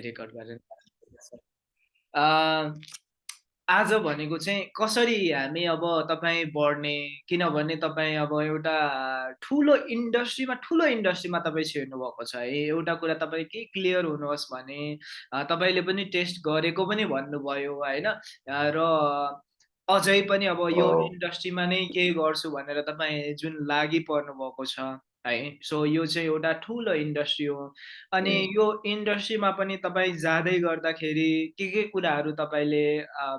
Record गरेर आज भनेको चाहिँ कसरी हामी अब तपाईँ बढ्ने किनभने तपाईँ अब एउटा ठुलो इन्डस्ट्रीमा ठुलो इन्डस्ट्रीमा तपाईँ छिर्नु भएको छ है। एउटा कुरा तपाईँ के क्लियर हुनुहोस् भने तपाईँले पनि टेस्ट गरेको पनि भन्नुभयो होइन? र अझै पनि अब यो इन्डस्ट्रीमा नै केही गर्छु भनेर तपाईँ जुन लागि पर्नु भएको छ। है। सो यो चाहिँ एउटा ठुलो इन्डस्ट्री हो। अनि यो इन्डस्ट्रीमा पनि तपाईँ जाँदै गर्दाखेरि के के कुराहरू तपाईँले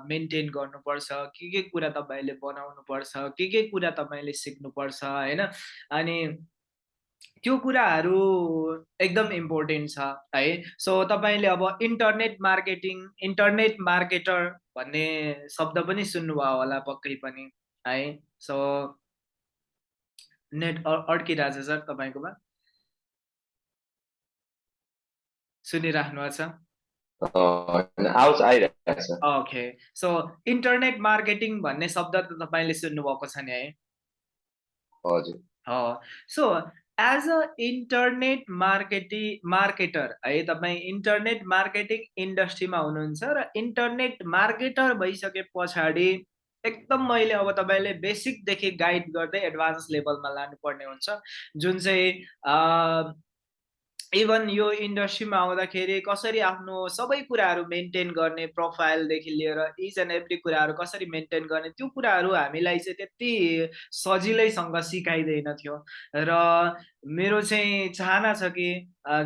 मेन्टेन गर्नुपर्छ? के के कुरा तपाईँले बनाउनु पर्छ के के कुरा तपाईँले सिक्नुपर्छ? होइन? अनि त्यो कुराहरू एकदम इम्पोर्टेन्ट छ है। सो तपाईँले अब इन्टरनेट मार्केटिङ इन्टरनेट मार्केटर भन्ने शब्द पनि सुन्नुभयो होला पक्कै पनि है। सो नेट अड्किरहेछ सर तपाईँकोमा? सुनिराख्नु छ? ओके सो इन्टरनेट मार्केटिङ भन्ने शब्द त तपाईँले सुन्नुभएको छ नि है? हजुर। So as a internet marketing marketer है तपाईँ इन्टरनेट मार्केटिङ इन्डस्ट्रीमा हुनुहुन्छ र इन्टरनेट मार्केटर भइसके पछाडि एकदम मैले अब तपाईँले बेसिकदेखि गाइड गर्दै एडभान्स लेभलमा लानुपर्ने हुन्छ। जुन चाहिँ इभन यो इन्डस्ट्रीमा आउँदाखेरि कसरी आफ्नो सबै कुराहरू मेन्टेन गर्ने प्रोफाइलदेखि लिएर इच एन्ड एभ्री कुराहरू कसरी मेन्टेन गर्ने त्यो कुराहरू हामीलाई चाहिँ त्यति सजिलैसँग सिकाइँदैन थियो। र मेरो चाहिँ चाहना छ कि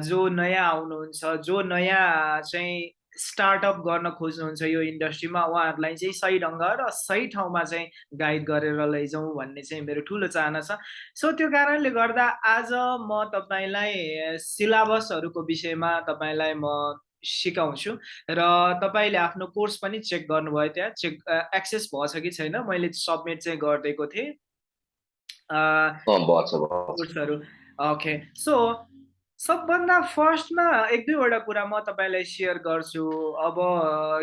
जो नयाँ आउनुहुन्छ जो नयाँ चाहिँ स्टार्टअप गर्न खोज्नुहुन्छ यो इन्डस्ट्रीमा। उहाँहरूलाई चाहिँ सही ढङ्ग र सही ठाउँमा चाहिँ गाइड गरेर लैजाउँ भन्ने चाहिँ मेरो ठुलो चाहना छ। सो त्यो कारणले गर्दा आज म तपाईँलाई सिलाबसहरूको विषयमा तपाईँलाई म सिकाउँछु र तपाईँले आफ्नो कोर्स पनि चेक गर्नुभयो त्यहाँ। चेक एक्सेस भएछ कि छैन? मैले सब्मिट चाहिँ गरिदिएको थिएँ। कोर्सहरू। ओके सो सबभन्दा फर्स्टमा एक दुईवटा कुरा म तपाईँलाई सेयर गर्छु। अब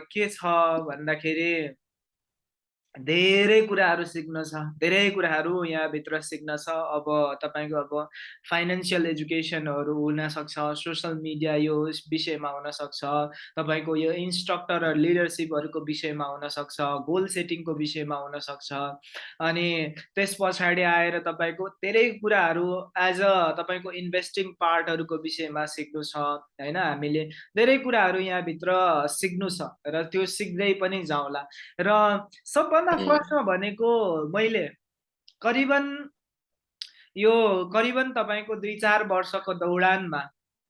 के छ भन्दाखेरि धेरै कुराहरू सिक्न छ। धेरै कुराहरू यहाँभित्र सिक्न छ। अब तपाईँको अब फाइनेन्सियल एजुकेसनहरू हुनसक्छ सोसियल मिडिया यो विषयमा हुनसक्छ तपाईँको यो इन्स्ट्रक्टर र लिडरसिपहरूको विषयमा हुनसक्छ गोल सेटिङको विषयमा हुनसक्छ अनि त्यस पछाडि आएर तपाईँको धेरै कुराहरू एज अ तपाईँको इन्भेस्टिङ पार्टहरूको विषयमा सिक्नु छ होइन? हामीले धेरै कुराहरू यहाँभित्र सिक्नु छ र त्यो सिक्दै पनि जाउँला। र सब सबभन्दा फर्स्टमा भनेको मैले करिबन यो करिबन तपाईँको दुई चार वर्षको दौडानमा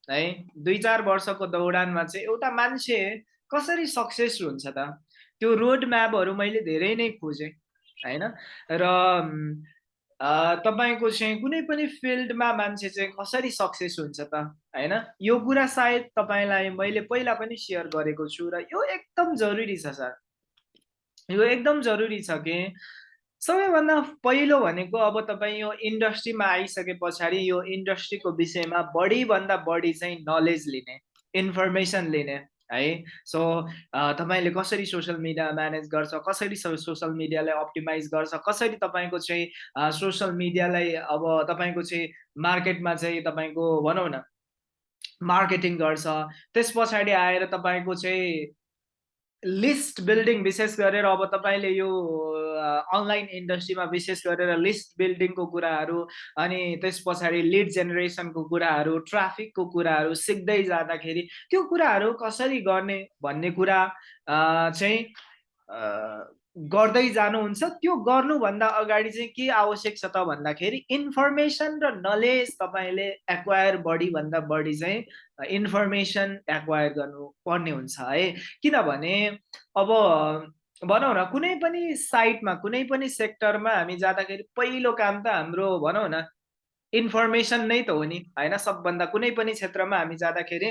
है दुई चार वर्षको दौडानमा चाहिँ एउटा मान्छे कसरी सक्सेस हुन्छ त? त्यो रोड म्यापहरू मैले धेरै नै खोजेँ होइन? र तपाईँको चाहिँ कुनै पनि फिल्डमा मान्छे चाहिँ कसरी सक्सेस हुन्छ त? होइन? यो कुरा सायद तपाईँलाई मैले पहिला पनि सेयर गरेको छु र यो एकदम जरुरी छ सर। यो एकदम जरुरी छ कि सबैभन्दा पहिलो भनेको अब तपाईँ यो इन्डस्ट्रीमा आइसके पछाडि यो इन्डस्ट्रीको विषयमा बढीभन्दा बढी चाहिँ नलेज लिने इन्फर्मेसन लिने है? सो तपाईँले कसरी सोसियल मिडिया म्यानेज गर्छ कसरी सोसियल मिडियालाई अप्टिमाइज गर्छ कसरी तपाईँको चाहिँ सोसियल मिडियालाई अब तपाईँको चाहिँ मार्केटमा चाहिँ तपाईँको भनौँ न मार्केटिङ गर्छ त्यस पछाडि आएर तपाईँको चाहिँ लिस्ट बिल्डिङ विशेष गरेर अब तपाईँले यो अनलाइन इन्डस्ट्रीमा विशेष गरेर लिस्ट बिल्डिङको कुराहरू अनि त्यस पछाडि लिड जेनेरेसनको कुराहरू ट्राफिकको कुराहरू सिक्दै जाँदाखेरि त्यो कुराहरू कसरी गर्ने भन्ने कुरा चाहिँ गर्दै जानुहुन्छ त्यो गर्नुभन्दा अगाडि चाहिँ के आवश्यक छ त भन्दाखेरि इन्फर्मेसन र नलेज तपाईँले एक्वायर बढीभन्दा बढी चाहिँ इन्फर्मेसन एक्वायर गर्नुपर्ने हुन्छ है। किनभने अब भनौँ न कुनै पनि साइटमा कुनै पनि सेक्टरमा हामी जाँदाखेरि पहिलो काम त हाम्रो भनौँ न इन्फर्मेसन नै त हो नि होइन? सबभन्दा कुनै पनि क्षेत्रमा हामी जाँदाखेरि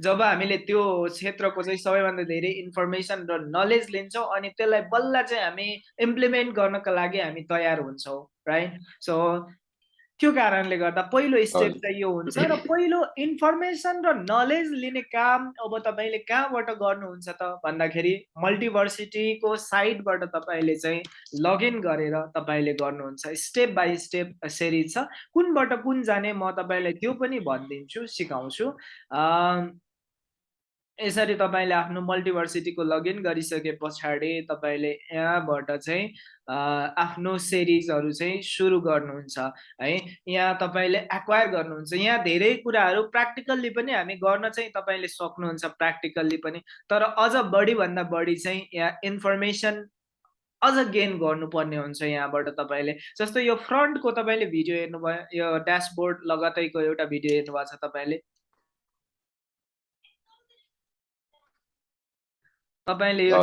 जब हामीले त्यो क्षेत्रको चाहिँ सबैभन्दा धेरै इन्फर्मेसन र नलेज लिन्छौँ अनि त्यसलाई बल्ल चाहिँ हामी इम्प्लिमेन्ट गर्नको लागि हामी तयार हुन्छौँ राइट सो त्यो कारणले गर्दा पहिलो स्टेप चाहिँ यो हुन्छ र पहिलो इन्फर्मेसन र नलेज लिने काम अब तपाईँले कहाँबाट गर्नुहुन्छ त? भन्दाखेरि मल्टिभर्सिटीको साइटबाट तपाईँले चाहिँ लगइन गरेर तपाईँले गर्नुहुन्छ। स्टेप बाई स्टेप सिरिज छ। कुनबाट कुन जाने म तपाईँलाई त्यो पनि भनिदिन्छु सिकाउँछु। यसरी तपाईँले आफ्नो मल्टिभर्सिटीको लगइन गरिसके पछाडि तपाईँले यहाँबाट चाहिँ आफ्नो सिरिजहरू चाहिँ सुरु गर्नुहुन्छ है? यहाँ तपाईँले एक्वायर गर्नुहुन्छ। यहाँ धेरै कुराहरू प्र्याक्टिकल्ली पनि हामी गर्न चाहिँ तपाईँले सक्नुहुन्छ प्र्याक्टिकल्ली पनि। तर अझ बढीभन्दा बढी चाहिँ यहाँ इन्फर्मेसन अझ गेन गर्नुपर्ने हुन्छ यहाँबाट तपाईँले। जस्तो यो फ्रन्टको तपाईँले भिडियो हेर्नुभयो यो ड्यासबोर्ड लगतैको एउटा भिडियो हेर्नुभएको छ तपाईँले। तपाईँले यो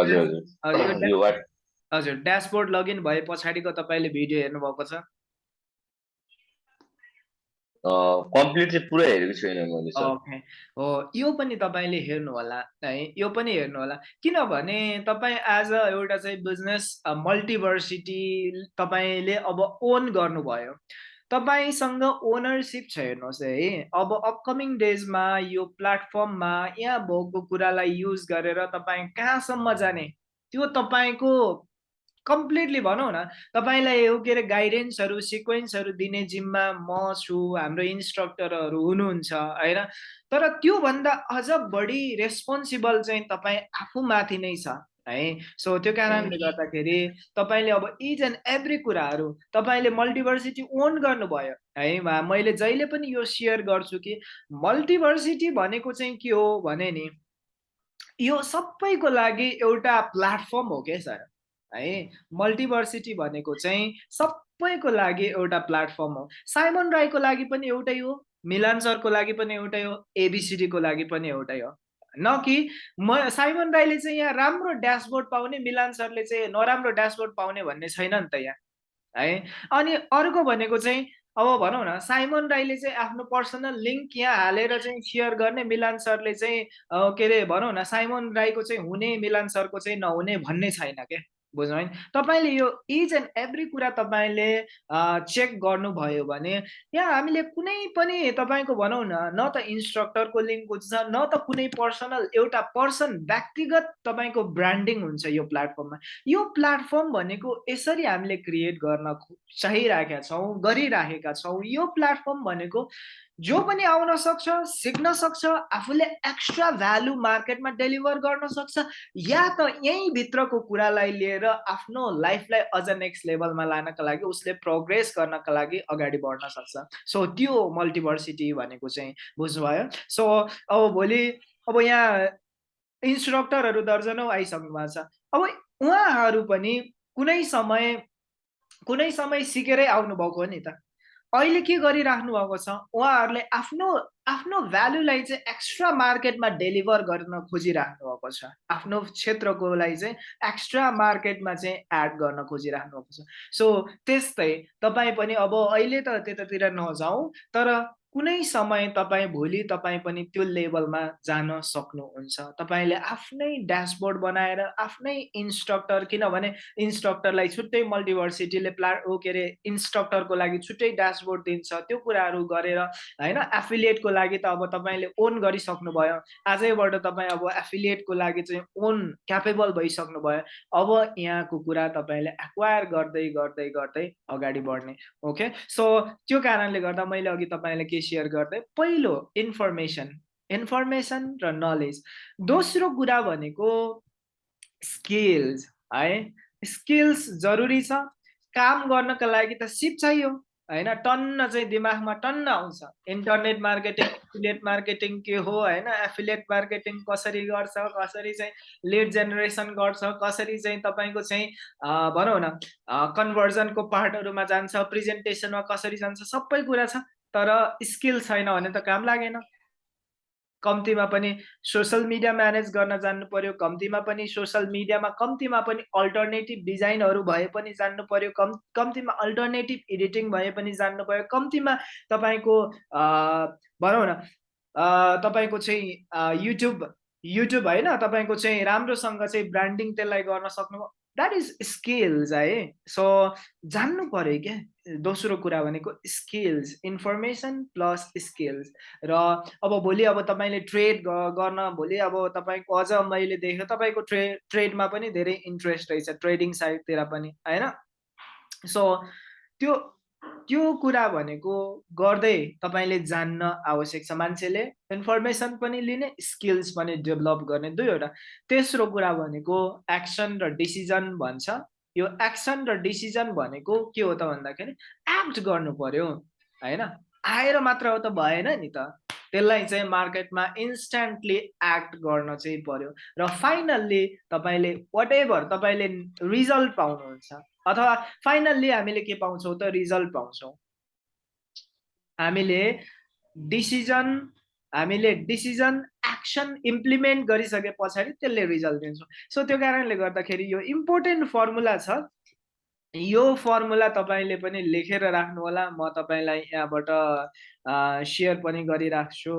हजुर ड्यासबोर्ड लगइन भए पछाडिको तपाईँले भिडियो हेर्नुभएको छ? कम्प्लिट चाहिँ पुरै हेरेको छैन मैले ओके। हो यो पनि तपाईँले हेर्नु होला है यो पनि हेर्नु होला किनभने तपाईँ एज अ एउटा चाहिँ बिजनेस मल्टिभर्सिटी तपाईँले अब ओन गर्नुभयो। तपाईँसँग ओनरसिप छ हेर्नुहोस् है। अब अपकमिङ डेजमा यो प्लेटफर्ममा यहाँ भएको कुरालाई युज गरेर तपाईँ कहाँसम्म जाने त्यो तपाईँको कम्प्लिटली भनौँ न तपाईँलाई यो के अरे गाइडेन्सहरू सिक्वेन्सहरू दिने जिम्मा म छु हाम्रो इन्स्ट्रक्टरहरू हुनुहुन्छ होइन? तर त्योभन्दा अझ बढी रेस्पोन्सिबल चाहिँ तपाईँ आफूमाथि नै छ। है। सो त्यो कारणले गर्दाखेरि तपाईँले अब इच एन्ड एभ्री कुराहरू तपाईँले मल्टिभर्सिटी ओन गर्नुभयो है। मैले जहिले पनि यो सेयर गर्छु कि मल्टिभर्सिटी भनेको चाहिँ के हो भने नि यो सबैको लागि एउटा प्लेटफर्म हो क्या सर है। मल्टिभर्सिटी भनेको चाहिँ सबैको लागि एउटा प्लेटफर्म हो। साइमन राईको लागि पनि एउटै हो मिलान सरको लागि पनि एउटै हो एबिसिडीको लागि पनि एउटै हो। न कि म साइमन राईले चाहिँ यहाँ राम्रो ड्यासबोर्ड पाउने मिलान सरले चाहिँ नराम्रो ड्यासबोर्ड पाउने भन्ने छैन नि त यहाँ है? अनि अर्को भनेको चाहिँ अब भनौँ न साइमन राईले चाहिँ आफ्नो पर्सनल लिङ्क यहाँ हालेर चाहिँ सेयर गर्ने मिलान सरले चाहिँ के अरे भनौँ न साइमन राईको चाहिँ हुने मिलान सरको चाहिँ नहुने भन्ने छैन क्या? बुझ्नु है तपाईँले यो इच एन्ड एभ्री कुरा तपाईँले चेक गर्नुभयो भने यहाँ हामीले कुनै पनि तपाईँको भनौँ न न त इन्स्ट्रक्टरको लिङ्क हुन्छ न त कुनै पर्सनल एउटा पर्सन व्यक्तिगत तपाईँको ब्रान्डिङ हुन्छ यो प्लेटफर्ममा यो प्लेटफर्म भनेको यसरी हामीले क्रिएट गर्न चाहिरहेका छौँ गरिराखेका छौँ। यो प्लेटफर्म भनेको जो पनि आउन सक्छ सिक्न सक्छ आफूले एक्स्ट्रा भ्यालु मार्केटमा डेलिभर गर्न सक्छ या त यहीँ भित्रको कुरालाई लिएर आफ्नो लाइफलाई अझ नेक्स्ट लेभलमा लानका लागि उसले प्रोग्रेस गर्नका लागि अगाडि बढ्न सक्छ। सो त्यो मल्टिभर्सिटी भनेको चाहिँ बुझ्नुभयो। सो अब भोलि अब यहाँ इन्स्ट्रक्टरहरू दर्जनौ आइसक्नु भएको छ। अब उहाँहरू पनि कुनै समय कुनै समय सिकेरै आउनुभएको हो नि त। अहिले के गरिराख्नु भएको छ? उहाँहरूले आफ्नो आफ्नो भ्यालुलाई चाहिँ एक्स्ट्रा मार्केटमा डेलिभर गर्न खोजिराख्नु भएको छ। आफ्नो क्षेत्रको लागि चाहिँ एक्स्ट्रा मार्केटमा चाहिँ एड गर्न खोजिराख्नु भएको छ। सो त्यस्तै तपाईँ पनि अब अहिले त त्यतातिर नजाउँ तर कुनै समय तपाईँ भोलि तपाईँ पनि त्यो लेभलमा जान सक्नुहुन्छ। तपाईँले आफ्नै ड्यासबोर्ड बनाएर आफ्नै इन्स्ट्रक्टर किनभने इन्स्ट्रक्टरलाई छुट्टै मल्टिभर्सिटीले प्ला ओ के अरे इन्स्ट्रक्टरको लागि छुट्टै ड्यासबोर्ड दिन्छ। त्यो कुराहरू गरेर होइन एफिलिएटको लागि त अब तपाईँले ओन गरिसक्नु भयो आजैबाट तपाईँ अब एफिलिएटको लागि चाहिँ ओन क्यापेबल भइसक्नु भयो अब यहाँको कुरा तपाईँले एक्वायर गर्दै गर्दै गर्दै अगाडि बढ्ने ओके? सो त्यो कारणले गर्दा मैले अघि तपाईँले के सेयर गर्दै पहिलो इन्फर्मेसन इन्फर्मेसन र नलेज दोस्रो कुरा भनेको स्किल्स है? स्किल्स जरुरी छ। काम गर्नको लागि त सिप चाहियो होइन? टन्न चाहिँ दिमागमा टन्न आउँछ। इन्टरनेट मार्केटिङ एफिलिएट मार्केटिङ के हो होइन? एफिलिएट मार्केटिङ कसरी गर्छ कसरी चाहिँ लिड जेनेरेसन गर्छ कसरी चाहिँ तपाईँको चाहिँ भनौँ न कन्भर्जनको पार्टहरूमा जान्छ प्रेजेन्टेसनमा कसरी जान्छ सबै कुरा छ। तर स्किल छैन भने त काम लागेन। कम्तीमा पनि सोसल मिडिया म्यानेज गर्न जान्नु पर्यो कम्तीमा पनि सोसल मिडियामा कम्तीमा पनि अल्टरनेटिभ डिजाइनहरू भए पनि जान्नु पर्यो कम् कम्तीमा अल्टरनेटिभ एडिटिङ भए पनि जान्नु पर्यो कम्तीमा तपाईँको भनौँ न तपाईँको चाहिँ युट्युब युट्युब होइन तपाईँको चाहिँ राम्रोसँग चाहिँ ब्रान्डिङ त्यसलाई गर्न सक्नु द्याट इज स्किल्स है सो जान्नु पऱ्यो क्या? दोस्रो कुरा भनेको स्किल्स इन्फर्मेसन प्लस स्किल्स र अब भोलि अब तपाईँले ट्रेड गर्न भोलि अब तपाईँको अझ मैले देखेँ तपाईँको ट्रे ट्रेडमा पनि धेरै इन्ट्रेस्ट रहेछ ट्रेडिङ साइडतिर पनि होइन? सो त्यो त्यो कुरा भनेको गर्दै तपाईँले जान्न आवश्यक छ मान्छेले। इन्फर्मेसन पनि लिने स्किल्स पनि डेभलप गर्ने दुईवटा। तेस्रो कुरा भनेको एक्सन र डिसिजन भन्छ। यो एक्सन र डिसिजन भनेको के हो त भन्दाखेरि एक्ट गर्नु पर्यो होइन? आएर मात्र हो त भएन नि त। त्यसलाई चाहिँ मार्केटमा इन्स्ट्यान्टली एक्ट गर्न चाहिँ पर्यो। र फाइनल्ली तपाईँले वाट एभर तपाईँले रिजल्ट पाउनुहुन्छ अथवा फाइनल्ली हामीले के पाउँछौँ त रिजल्ट पाउँछौँ। हामीले डिसिजन हामीले डिसिजन एक्सन इम्प्लिमेन्ट गरिसके पछाडि त्यसले रिजल्ट दिन्छौँ। सो त्यो कारणले गर्दाखेरि यो इम्पोर्टेन्ट फर्मुला छ। यो फर्मुला तपाईँले पनि लेखेर राख्नु होला म तपाईँलाई यहाँबाट सेयर पनि गरिराख्छु।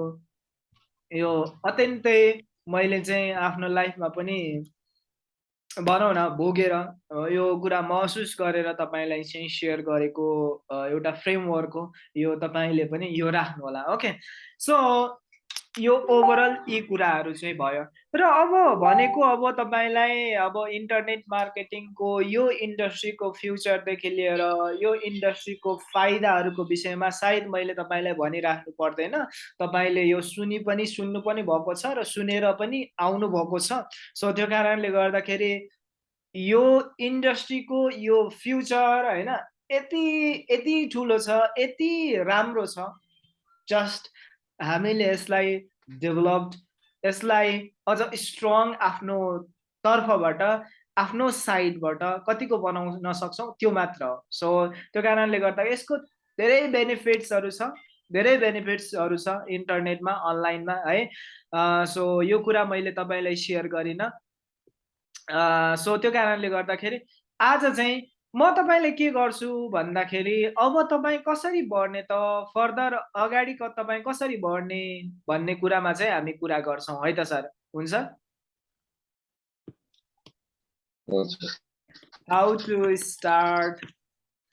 यो अत्यन्तै मैले चाहिँ आफ्नो लाइफमा पनि भनौँ न भोगेर यो कुरा महसुस गरेर तपाईँलाई चाहिँ सेयर गरेको एउटा फ्रेमवर्क हो यो तपाईँले पनि यो राख्नु होला ओके सो यो ओभरअल यी कुराहरू चाहिँ भयो। र अब भनेको अब तपाईँलाई अब इन्टरनेट मार्केटिङको यो इन्डस्ट्रीको फ्युचरदेखि लिएर यो इन्डस्ट्रीको फाइदाहरूको विषयमा सायद मैले तपाईँलाई भनिराख्नु पर्दैन। तपाईँले यो सुनि पनि सुन्नु पनि भएको छ र सुनेर पनि आउनु भएको छ। सो त्यो कारणले गर्दाखेरि यो इन्डस्ट्रीको यो फ्युचर होइन यति यति ठुलो छ यति राम्रो छ। जस्ट हामीले यसलाई डेभलप्ड यसलाई अझ स्ट्रङ आफ्नो तर्फबाट आफ्नो साइडबाट कतिको बनाउन सक्छौँ त्यो मात्र हो। सो त्यो कारणले गर्दा यसको धेरै बेनिफिट्सहरू छ धेरै बेनिफिट्सहरू छ इन्टरनेटमा अनलाइनमा है। सो यो कुरा मैले तपाईँलाई सेयर गरिनँ। सो त्यो कारणले गर्दाखेरि आज चाहिँ म तपाईँले के गर्छु भन्दाखेरि अब तपाईँ कसरी बढ्ने त? फर्दर अगाडि तपाईँ कसरी बढ्ने भन्ने कुरामा चाहिँ हामी कुरा गर्छौँ। है त सर? हुन्छ? हाउ टु स्टार्ट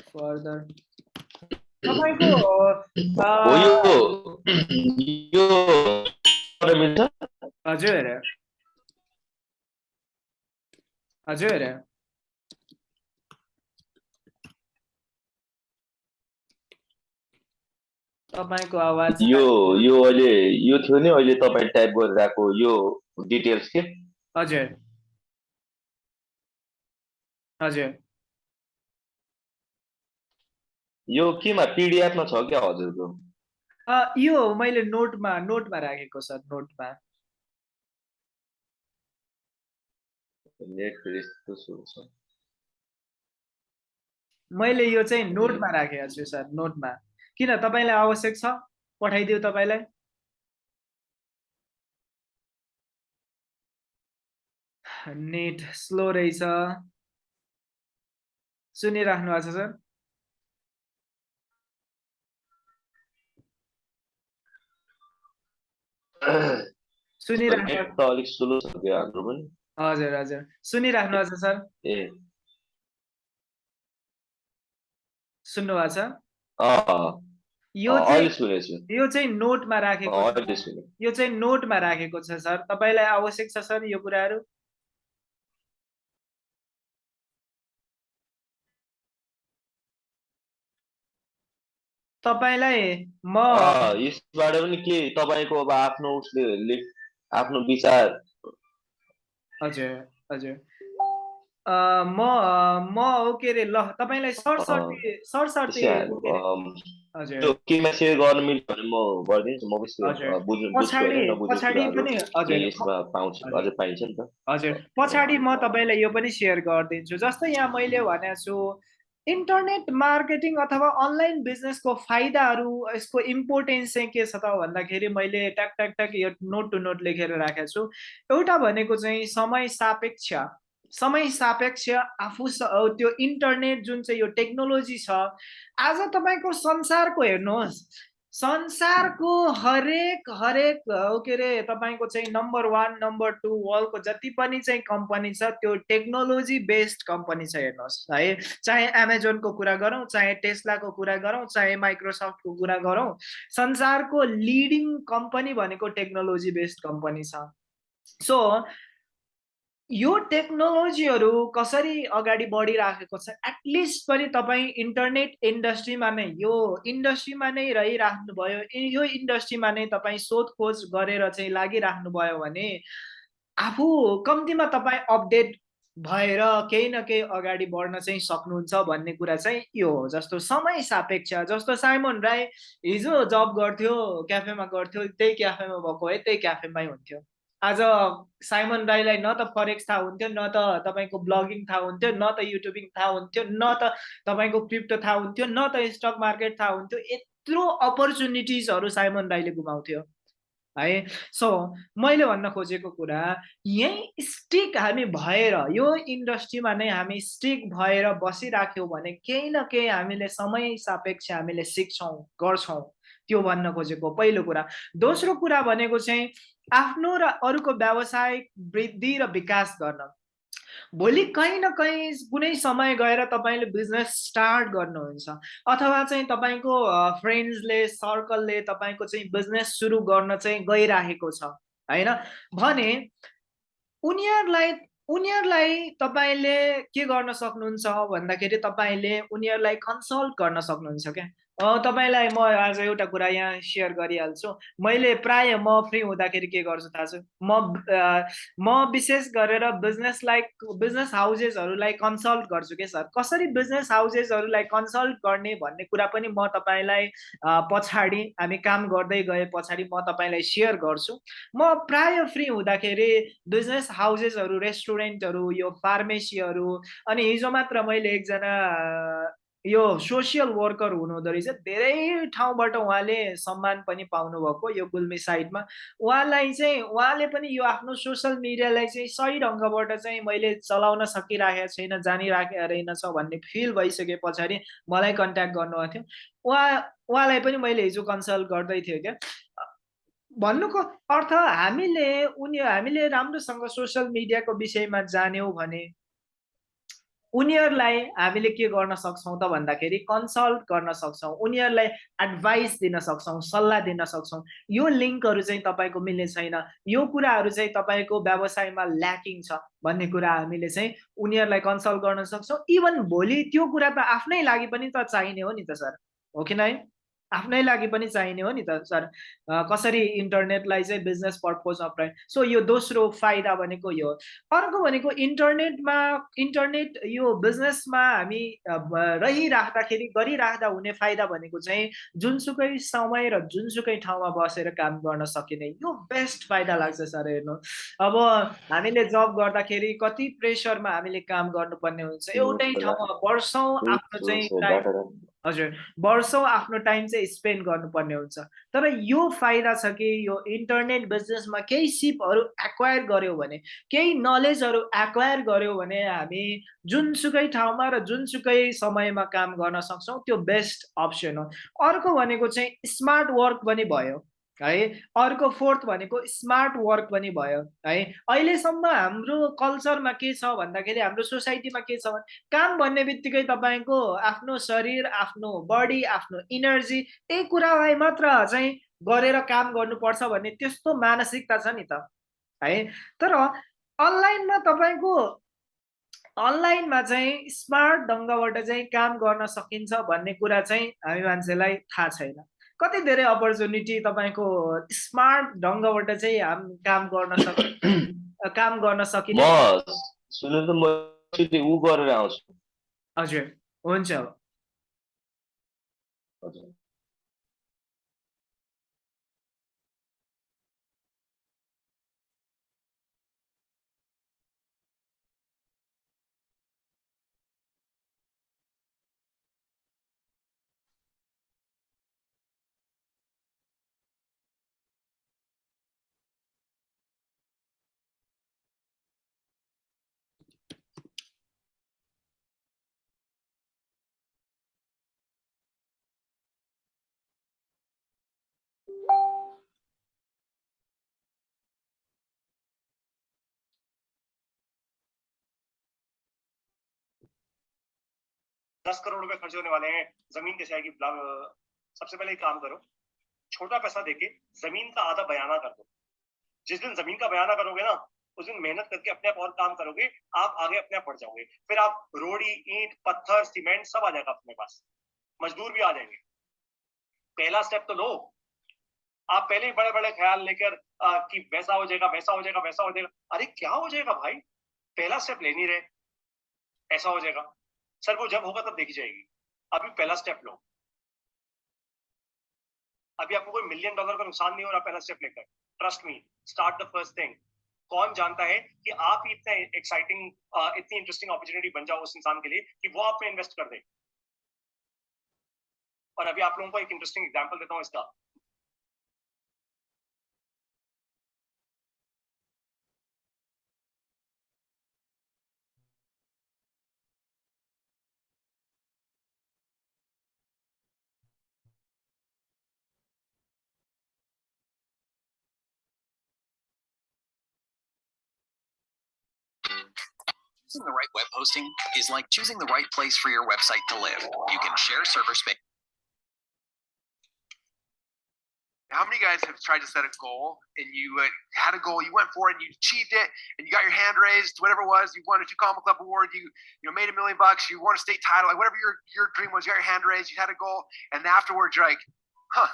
फर्दर तपाईँको हजुर। हजुर। तपाईँको आवाज यो यो अहिले यो थियो नि अहिले तपाईँ टाइप गरिरहेको यो डिटेल्स के? हजुर। हजुर। यो केमा पिडिएफमा छ क्या हजुरको? यो मैले नोटमा नोटमा राखेको सर नोटमा मैले यो चाहिँ नोटमा राखेको छु सर नोटमा किन तपाईँलाई आवश्यक छ? पठाइदियो तपाईँलाई। नेट स्लो रहेछ। सुनिराख्नु भएको छ सर? सुनिराख्नु अलिक स्लो छ हाम्रो पनि। हजुर हजुर। सुनिराख्नु भएको छ सर? ए। सुन्नु भएको छ? यो चाहिँ यो चाहिँ नोटमा राखेको यो चाहिँ नोटमा राखेको छ सर। तपाईँलाई आवश्यक छ सर यो कुराहरू? तपाईँलाई म यसबाट पनि के तपाईँको अब आफ्नो उसले आफ्नो विचार हजुर हजुर। म म के अरे ल तपाईँलाई सरसर्ती सरसर्ती केमा सेयर गर्न मिल्छ भने म गरिदिन्छु म पछाडि पनि हजुर पाइन्छ नि त। हजुर। पछाडि म तपाईँलाई यो पनि सेयर गरिदिन्छु जस्तै यहाँ मैले भनेको छु इन्टरनेट मार्केटिङ अथवा अनलाइन बिजनेसको फाइदाहरू यसको इम्पोर्टेन्स चाहिँ के छ त भन्दाखेरि मैले ट्याक ट्याक ट्याक यो नोट टु नोट लेखेर राखेको छु। एउटा भनेको चाहिँ समय सापेक्ष। समय सापेक्ष आफू त्यो इन्टरनेट जुन चाहिँ यो टेक्नोलोजी छ आज तपाईँको संसारको हेर्नुहोस् संसारको हरेक हरेक के अरे तपाईँको चाहिँ नम्बर वान नम्बर टू वर्ल्डको जति पनि चाहिँ कम्पनी छ त्यो टेक्नोलोजी बेस्ड कम्पनी छ हेर्नुहोस् है। चाहे एमाजोनको कुरा गरौँ चाहे टेस्लाको कुरा गरौँ चाहे माइक्रोसफ्टको कुरा गरौँ संसारको लिडिङ कम्पनी भनेको टेक्नोलोजी बेस्ड कम्पनी छ। सो यो टेक्नोलोजीहरू कसरी अगाडि बढिराखेको छ एटलिस्ट पनि तपाईँ इन्टरनेट इन्डस्ट्रीमा नै यो इन्डस्ट्रीमा नै रहिराख्नुभयो यो इन्डस्ट्रीमा नै तपाईँ सोधखोज गरेर चाहिँ लागिराख्नुभयो भने आफू कम्तीमा तपाईँ अपडेट भएर केही न केही अगाडि बढ्न चाहिँ सक्नुहुन्छ भन्ने कुरा चाहिँ यो हो जस्तो समय सापेक्ष जस्तो साइमन राई हिजो जब गर्थ्यो क्याफेमा गर्थ्यो त्यही क्याफेमा भएको है त्यही क्याफेमै हुन्थ्यो। आज साइमन राईलाई न त फरेक्स थाहा हुन्थ्यो न त तपाईँको ब्लगिङ थाहा हुन्थ्यो न त युट्युबिङ थाहा हुन्थ्यो न त तपाईँको क्रिप्टो थाहा हुन्थ्यो न त स्टक मार्केट थाहा हुन्थ्यो यत्रो अपर्च्युनिटिजहरू साइमन राईले गुमाउँथ्यो। है? सो मैले भन्न खोजेको कुरा यहीँ स्टिक हामी भएर यो इन्डस्ट्रीमा नै हामी स्टिक भएर बसिराख्यौँ भने केही न केही हामीले समय सापेक्ष हामीले सिक्छौँ गर्छौँ। त्यो भन्न खोजेको पहिलो कुरा। दोस्रो कुरा भनेको चाहिँ आफ्नो र अरूको व्यावसायिक वृद्धि र विकास गर्न। भोलि कहीँ न कहीँ कुनै समय गएर तपाईँले बिजनेस स्टार्ट गर्नुहुन्छ। अथवा चाहिँ तपाईँको फ्रेन्ड्सले सर्कलले तपाईँको चाहिँ बिजनेस सुरु गर्न चाहिँ गइराखेको छ होइन? भने उनीहरूलाई उनीहरूलाई तपाईँले के गर्न सक्नुहुन्छ भन्दाखेरि तपाईँले उनीहरूलाई कन्सल्ट गर्न सक्नुहुन्छ क्या? तपाईँलाई म आज एउटा कुरा यहाँ सेयर गरिहाल्छु। मैले प्राय म फ्री हुँदाखेरि के गर्छु थाहा छ? म म विशेष गरेर बिजनेसलाई बिजनेस हाउसेसहरूलाई कन्सल्ट गर्छु के सर? कसरी बिजनेस हाउसेसहरूलाई कन्सल्ट गर्ने भन्ने कुरा पनि म तपाईँलाई पछाडि हामी काम गर्दै गए पछाडि म तपाईँलाई सेयर गर्छु। म प्राय फ्री हुँदाखेरि बिजनेस हाउसेसहरू रेस्टुरेन्टहरू यो फार्मेसीहरू अनि हिजो मात्र मैले एकजना यो सोसियल वर्कर हुनुहुँदो रहेछ। धेरै ठाउँबाट उहाँले सम्मान पनि पाउनुभएको यो गुल्मी साइडमा। उहाँलाई चाहिँ उहाँले पनि यो आफ्नो सोसियल मिडियालाई चाहिँ सही ढङ्गबाट चाहिँ मैले चलाउन सकिराखेको छैन जानिराखेको रहेनछ भन्ने फिल भइसके पछाडि मलाई कन्ट्याक्ट गर्नुभएको थियो। उहाँ उहाँलाई पनि मैले हिजो कन्सल्ट गर्दै थियो क्या। भन्नुको अर्थ हामीले उनी हामीले राम्रोसँग सोसियल मिडियाको विषयमा जान्यौँ भने उनीहरूलाई हामीले के गर्न सक्छौँ त भन्दाखेरि कन्सल्ट गर्न सक्छौँ उनीहरूलाई एडभाइस दिन सक्छौँ सल्लाह दिन सक्छौँ। यो लिङ्कहरू चाहिँ तपाईँको मिल्ने छैन। यो कुराहरू चाहिँ तपाईँको व्यवसायमा ल्याकिङ छ भन्ने कुरा हामीले चाहिँ उनीहरूलाई कन्सल्ट गर्न सक्छौँ। इभन भोलि त्यो कुरा त आफ्नै लागि पनि त चाहिने हो नि त सर। हो कि नै? आफ्नै लागि पनि चाहिने हो नि त सर। कसरी इन्टरनेटलाई चाहिँ बिजनेस पर्पजमा प्रयोग सो यो दोस्रो फाइदा भनेको यो अर्को भनेको इन्टरनेटमा इन्टरनेट यो बिजनेसमा हामी रहिराख्दाखेरि गरिराख्दा हुने फाइदा भनेको चाहिँ जुनसुकै समय र जुनसुकै ठाउँमा बसेर काम गर्न सकिने। यो बेस्ट फाइदा लाग्छ सर हेर्नु। अब हामीले जब गर्दाखेरि कति प्रेसरमा हामीले काम गर्नुपर्ने हुन्छ एउटै ठाउँमा वर्षौँ आफ्नो चाहिँ हजुर वर्षौँ आफ्नो टाइम चाहिँ स्पेन्ड गर्नुपर्ने हुन्छ। तर यो फाइदा छ कि यो इन्टरनेट बिजनेसमा केही सिपहरू एक्वायर गऱ्यौँ भने केही नलेजहरू एक्वायर गऱ्यौँ भने हामी जुनसुकै ठाउँमा र जुनसुकै समयमा काम गर्न सक्छौँ त्यो बेस्ट अप्सन हो। अर्को भनेको चाहिँ स्मार्ट वर्क पनि भयो। है। अर्को फोर्थ भनेको स्मार्ट वर्क पनि भयो है। अहिलेसम्म हाम्रो कल्चरमा के छ भन्दाखेरि हाम्रो सोसाइटीमा के छ भने काम भन्ने बित्तिकै तपाईँको आफ्नो शरीर आफ्नो बडी आफ्नो इनर्जी त्यही कुरालाई मात्र चाहिँ गरेर काम गर्नुपर्छ भन्ने त्यस्तो मानसिकता छ नि त है। तर अनलाइनमा तपाईँको अनलाइनमा चाहिँ स्मार्ट ढङ्गबाट चाहिँ काम गर्न सकिन्छ भन्ने कुरा चाहिँ हामी मान्छेलाई थाहा छैन। कति धेरै अपर्च्युनिटी तपाईँको स्मार्ट ढङ्गबाट चाहिँ हाम काम गर्न सक काम गर्न म सकिने सुन्नु त म एकचोटि ऊ गरेर आउँछु। हजुर हुन्छ। दस करोड़ रुपए खर्च होने वाले हैं। ज़मीन कैसे आएगी? सबसे पहले एक काम करो, छोटा पैसा देके ज़मीन का आधा बयाना कर दो। जिस दिन ज़मीन का बयाना करोगे ना, उस दिन मेहनत करके अपने आप और काम करोगे, आप आगे अपने आप बढ़ जाओगे। फिर आप रोड़ी, ईंट, पत्थर, सीमेंट सब आ जाएगा अपने पास। मजदूर भी आ जाएँगे। पहला स्टेप तो लो। आप पहले बड़े बड़े ख्याल लेकर कि वैसा हो जाएगा, वैसा हो जाएगा, वैसा हो जाएगा। अरे, क्या हो जाएगा भाई? पहला स्टेप ले नहीं रहे। ऐसा हो जाएगा। सर, वो जब होगा तब देखी जाएगी। अभी पहला स्टेप लो। अभी आपको कोई मिलियन डॉलर का नुकसान नहीं हो रहा, पहला स्टेप लेकर। Trust me start the first thing कौन जानता है कि आप इतना एक्साइटिंग इतनी इंटरेस्टिंग अपॉर्चुनिटी बन जाओ उस इंसान के लिए कि वो आप में इन्वेस्ट कर दे। और अभी आप लोगों को एक इंटरेस्टिंग एग्जांपल देता हूँ इसका। Choosing the right web hosting is like choosing the right place for your website to live. You can share server space. How many guys have tried to set a goal and you had a goal, you went for it, and you achieved it, and you got your hand raised, whatever it was, you won a two comic club award, you you know made a million bucks, you won a state title, like whatever your your dream was, you got your hand raised, you had a goal, and afterwards you're like, huh.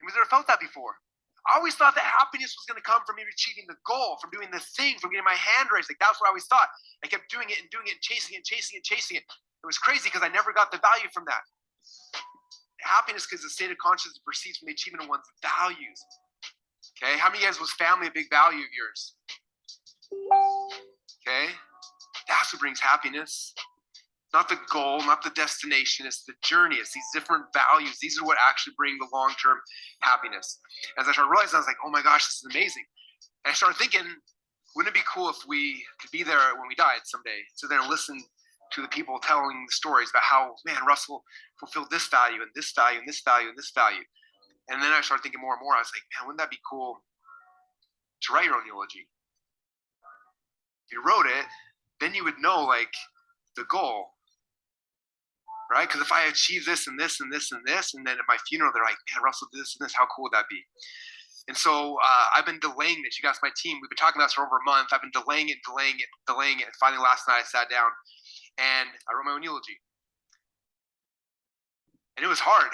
Have you ever felt that before? I always thought that happiness was going to come from me achieving the goal, from doing the thing, from getting my hand raised. Like that's what I always thought. I kept doing it and doing it and chasing it, and chasing it, chasing it. It was crazy because I never got the value from that. Happiness is a state of consciousness proceeds from the achievement of one's values. Okay, how many of you guys was family a big value of yours? Okay, that's what brings happiness. Not the goal, not the destination, it's the journey. It's these different values. These are what actually bring the long term happiness. As I started realizing, I was like, oh my gosh, this is amazing. And I started thinking, wouldn't it be cool if we could be there when we died someday? So then listen to the people telling the stories about how, man, Russell fulfilled this value and this value and this value and this value. And then I started thinking more and more. I was like, man, wouldn't that be cool to write your own eulogy? If you wrote it, then you would know like the goal, right? Because if I achieve this and this and this and this, and then at my funeral they're like, man, Russell did this and this, how cool would that be? And so uh, I've been delaying this. You guys, my team, we've been talking about this for over a month. I've been delaying it, delaying it, delaying it. And finally, last night I sat down and I wrote my own eulogy. And it was hard.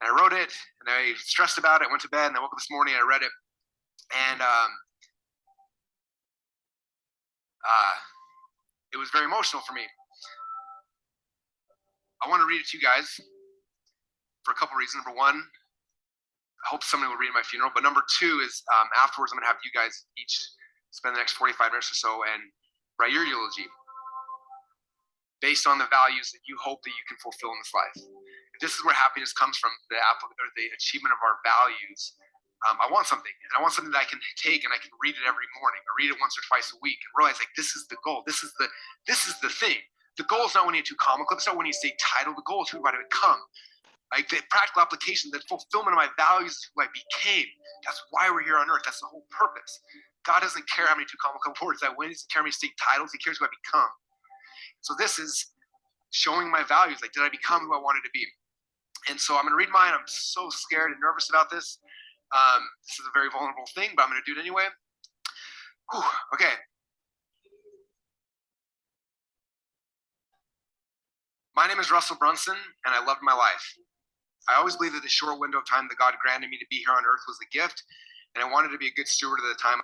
And I wrote it and I stressed about it. Went to bed and I woke up this morning and I read it. And um, uh, it was very emotional for me. I want to read it to you guys for a couple reasons. Number one, I hope somebody will read my funeral. But number two is um, afterwards, I'm going to have you guys each spend the next 45 minutes or so and write your eulogy based on the values that you hope that you can fulfill in this life. If this is where happiness comes from, the or the achievement of our values. Um, I want something, and I want something that I can take and I can read it every morning, or read it once or twice a week, and realize like this is the goal. This is the this is the thing. The goal is not a two comma club. It's not winning a state title. The goal is who do I become. Like the practical application, the fulfillment of my values, who I became. That's why we're here on earth. That's the whole purpose. God doesn't care how many two club awards I win. He doesn't care how many state titles. He cares who I become. So this is showing my values. Like, did I become who I wanted to be? And so I'm going to read mine. I'm so scared and nervous about this. Um, this is a very vulnerable thing, but I'm going to do it anyway. Whew, okay. My name is Russell Brunson, and I loved my life. I always believed that the short window of time that God granted me to be here on earth was a gift, and I wanted to be a good steward of the time.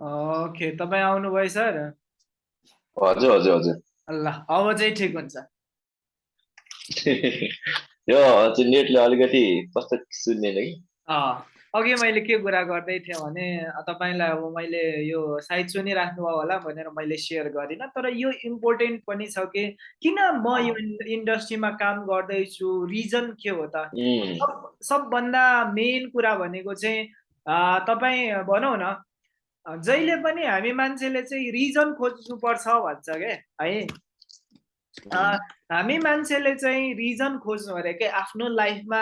Okay तपाईँ आउनुभयो sir हजुर हजुर हजुर ल अब चाहिँ ठिक हुन्छ यो हजुर नेटले अलिकति कस्तो सुन्दैन कि अँ, अघि मैले के कुरा गर्दै थिएँ भने तपाईँलाई अब मैले यो सायद सुनिराख्नुभयो होला भनेर मैले सेयर गरिनँ तर यो इम्पोर्टेन्ट पनि छ कि किन म यो इन्डस्ट्रीमा काम गर्दैछु रिजन के हो त? सबभन्दा मेन कुरा भनेको चाहिँ तपाईँ भनौँ न जहिले पनि हामी मान्छेले चाहिँ रिजन खोज्नुपर्छ भन्छ क्या है? हामी मान्छेले चाहिँ रिजन खोज्नु अरे के आफ्नो लाइफमा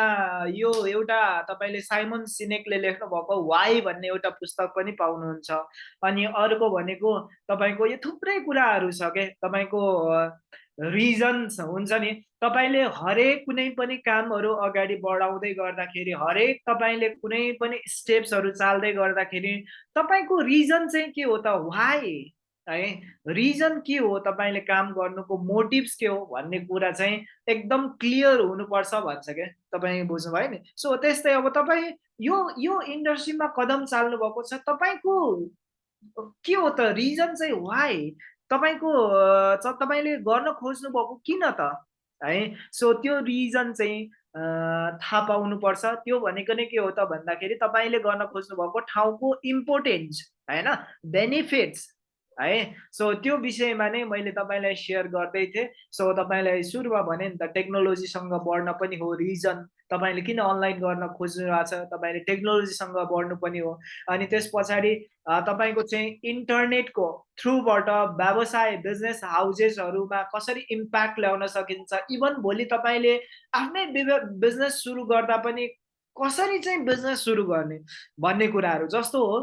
यो एउटा तपाईँले साइमन सिनेकले लेख्नु भएको वाइ भन्ने एउटा पुस्तक पनि पाउनुहुन्छ। अनि अर्को भनेको तपाईँको यो थुप्रै कुराहरू छ के तपाईँको रिजन हुन्छ नि। तपाईँले हरेक कुनै पनि कामहरू अगाडि बढाउँदै गर्दाखेरि हरेक तपाईँले कुनै पनि स्टेप्सहरू चाल्दै गर्दाखेरि तपाईँको रिजन चाहिँ के हो त? वाइ है? रिजन के हो तपाईँले काम गर्नुको मोटिभ्स के हो भन्ने कुरा चाहिँ एकदम क्लियर हुनुपर्छ भन्छ क्या तपाईँ बुझ्नुभयो नि? सो त्यस्तै अब तपाईँ यो यो इन्डस्ट्रीमा कदम चाल्नु भएको छ तपाईँको के हो त? रिजन चाहिँ वाइ तपाईँको तपाईँले गर्न खोज्नु भएको किन त? है? सो त्यो रिजन चाहिँ थाहा पाउनुपर्छ। त्यो भनेको नै के हो त भन्दाखेरि तपाईँले गर्न खोज्नु भएको ठाउँको इम्पोर्टेन्स होइन? बेनिफिट्स है? सो त्यो विषयमा नै मैले तपाईँलाई सेयर गर्दै थिएँ। सो तपाईँलाई सुरुमा भने नि त टेक्नोलोजीसँग बढ्न पनि हो रिजन तपाईँले किन अनलाइन गर्न खोज्नु भएको छ तपाईँले टेक्नोलोजीसँग बढ्नु पनि हो। अनि त्यस पछाडि तपाईँको चाहिँ इन्टरनेटको थ्रुबाट व्यवसाय बिजनेस हाउसेसहरूमा कसरी इम्प्याक्ट ल्याउन सकिन्छ इभन भोलि तपाईँले आफ्नै बिजनेस सुरु गर्दा पनि कसरी चाहिँ बिजनेस सुरु गर्ने भन्ने कुराहरू जस्तो हो।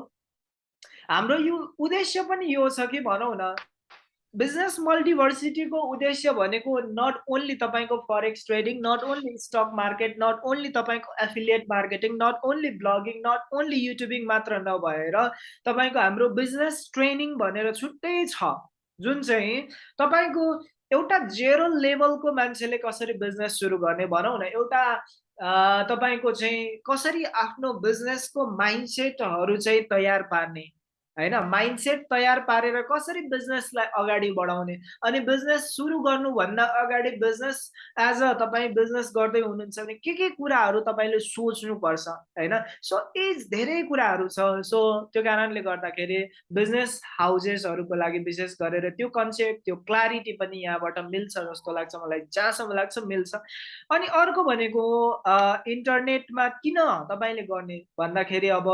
हाम्रो यो उद्देश्य पनि यो छ कि भनौँ न बिजनेस मल्टिभर्सिटीको उद्देश्य भनेको नट ओन्ली तपाईँको forex trading not only stock market not only तपाईँको affiliate marketing not only blogging not only YouTubing मात्र नभएर तपाईँको हाम्रो बिजनेस ट्रेनिङ भनेर छुट्टै छ। जुन चाहिँ तपाईँको एउटा जेरो लेभलको मान्छेले कसरी बिजनेस सुरु गर्ने भनौँ न एउटा तपाईँको चाहिँ कसरी आफ्नो बिजनेसको माइन्डसेटहरू चाहिँ तयार पार्ने। होइन माइन्डसेट तयार पारेर कसरी बिजनेसलाई अगाडि बढाउने अनि बिजनेस सुरु गर्नुभन्दा अगाडि बिजनेस एज अ तपाईँ बिजनेस गर्दै हुनुहुन्छ भने के के कुराहरू तपाईँले सोच्नुपर्छ होइन? सो एज धेरै कुराहरू छ। सो त्यो कारणले गर्दाखेरि बिजनेस हाउसेसहरूको लागि विशेष गरेर त्यो कन्सेप्ट त्यो क्लारिटी पनि यहाँबाट मिल्छ जस्तो लाग्छ मलाई जहाँसम्म लाग्छ मिल्छ। अनि अर्को भनेको इन्टरनेटमा किन तपाईँले गर्ने भन्दाखेरि अब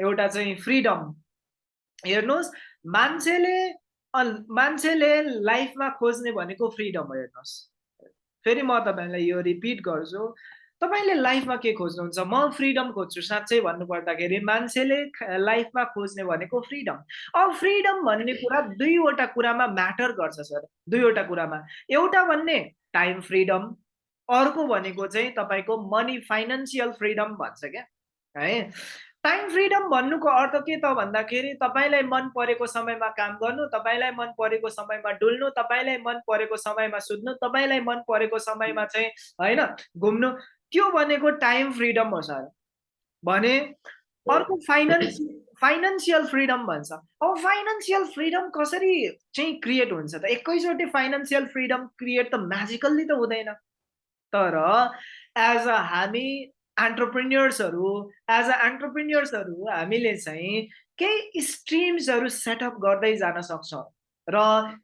एउटा चाहिँ फ्रिडम हेर्नुहोस् मान्छेले मान्छेले लाइफमा खोज्ने भनेको फ्रिडम हो हेर्नुहोस्। फेरि म तपाईँलाई यो रिपिट गर्छु। तपाईँले लाइफमा के खोज्नुहुन्छ? म फ्रिडम खोज्छु साँच्चै भन्नुपर्दाखेरि मान्छेले लाइफमा खोज्ने भनेको फ्रिडम। अब फ्रिडम भन्ने कुरा दुईवटा कुरामा म्याटर गर्छ सर। दुईवटा कुरामा। एउटा भन्ने टाइम फ्रिडम। अर्को भनेको चाहिँ तपाईँको मनी फाइनेन्सियल फ्रिडम भन्छ क्या? है? टाइम फ्रिडम भन्नुको अर्थ के त भन्दाखेरि तपाईँलाई मन परेको समयमा काम गर्नु तपाईँलाई मन परेको समयमा डुल्नु तपाईँलाई मन परेको समयमा सुत्नु तपाईँलाई मन परेको समयमा चाहिँ होइन घुम्नु। त्यो भनेको टाइम फ्रिडम हो सर। भने अर्को फाइनेन्स फाइनेन्सियल फ्रिडम भन्छ। अब फाइनेन्सियल फ्रिडम कसरी चाहिँ क्रिएट हुन्छ त? एकैचोटि फाइनेन्सियल फ्रिडम क्रिएट त म्याजिकल्ली त हुँदैन। तर एज अ हामी एन्टरप्रिन्यर्सहरू एज अ एन्टरप्रिन्यर्सहरू हामीले चाहिँ केही स्ट्रिम्सहरू सेटअप गर्दै जान सक्छौँ। र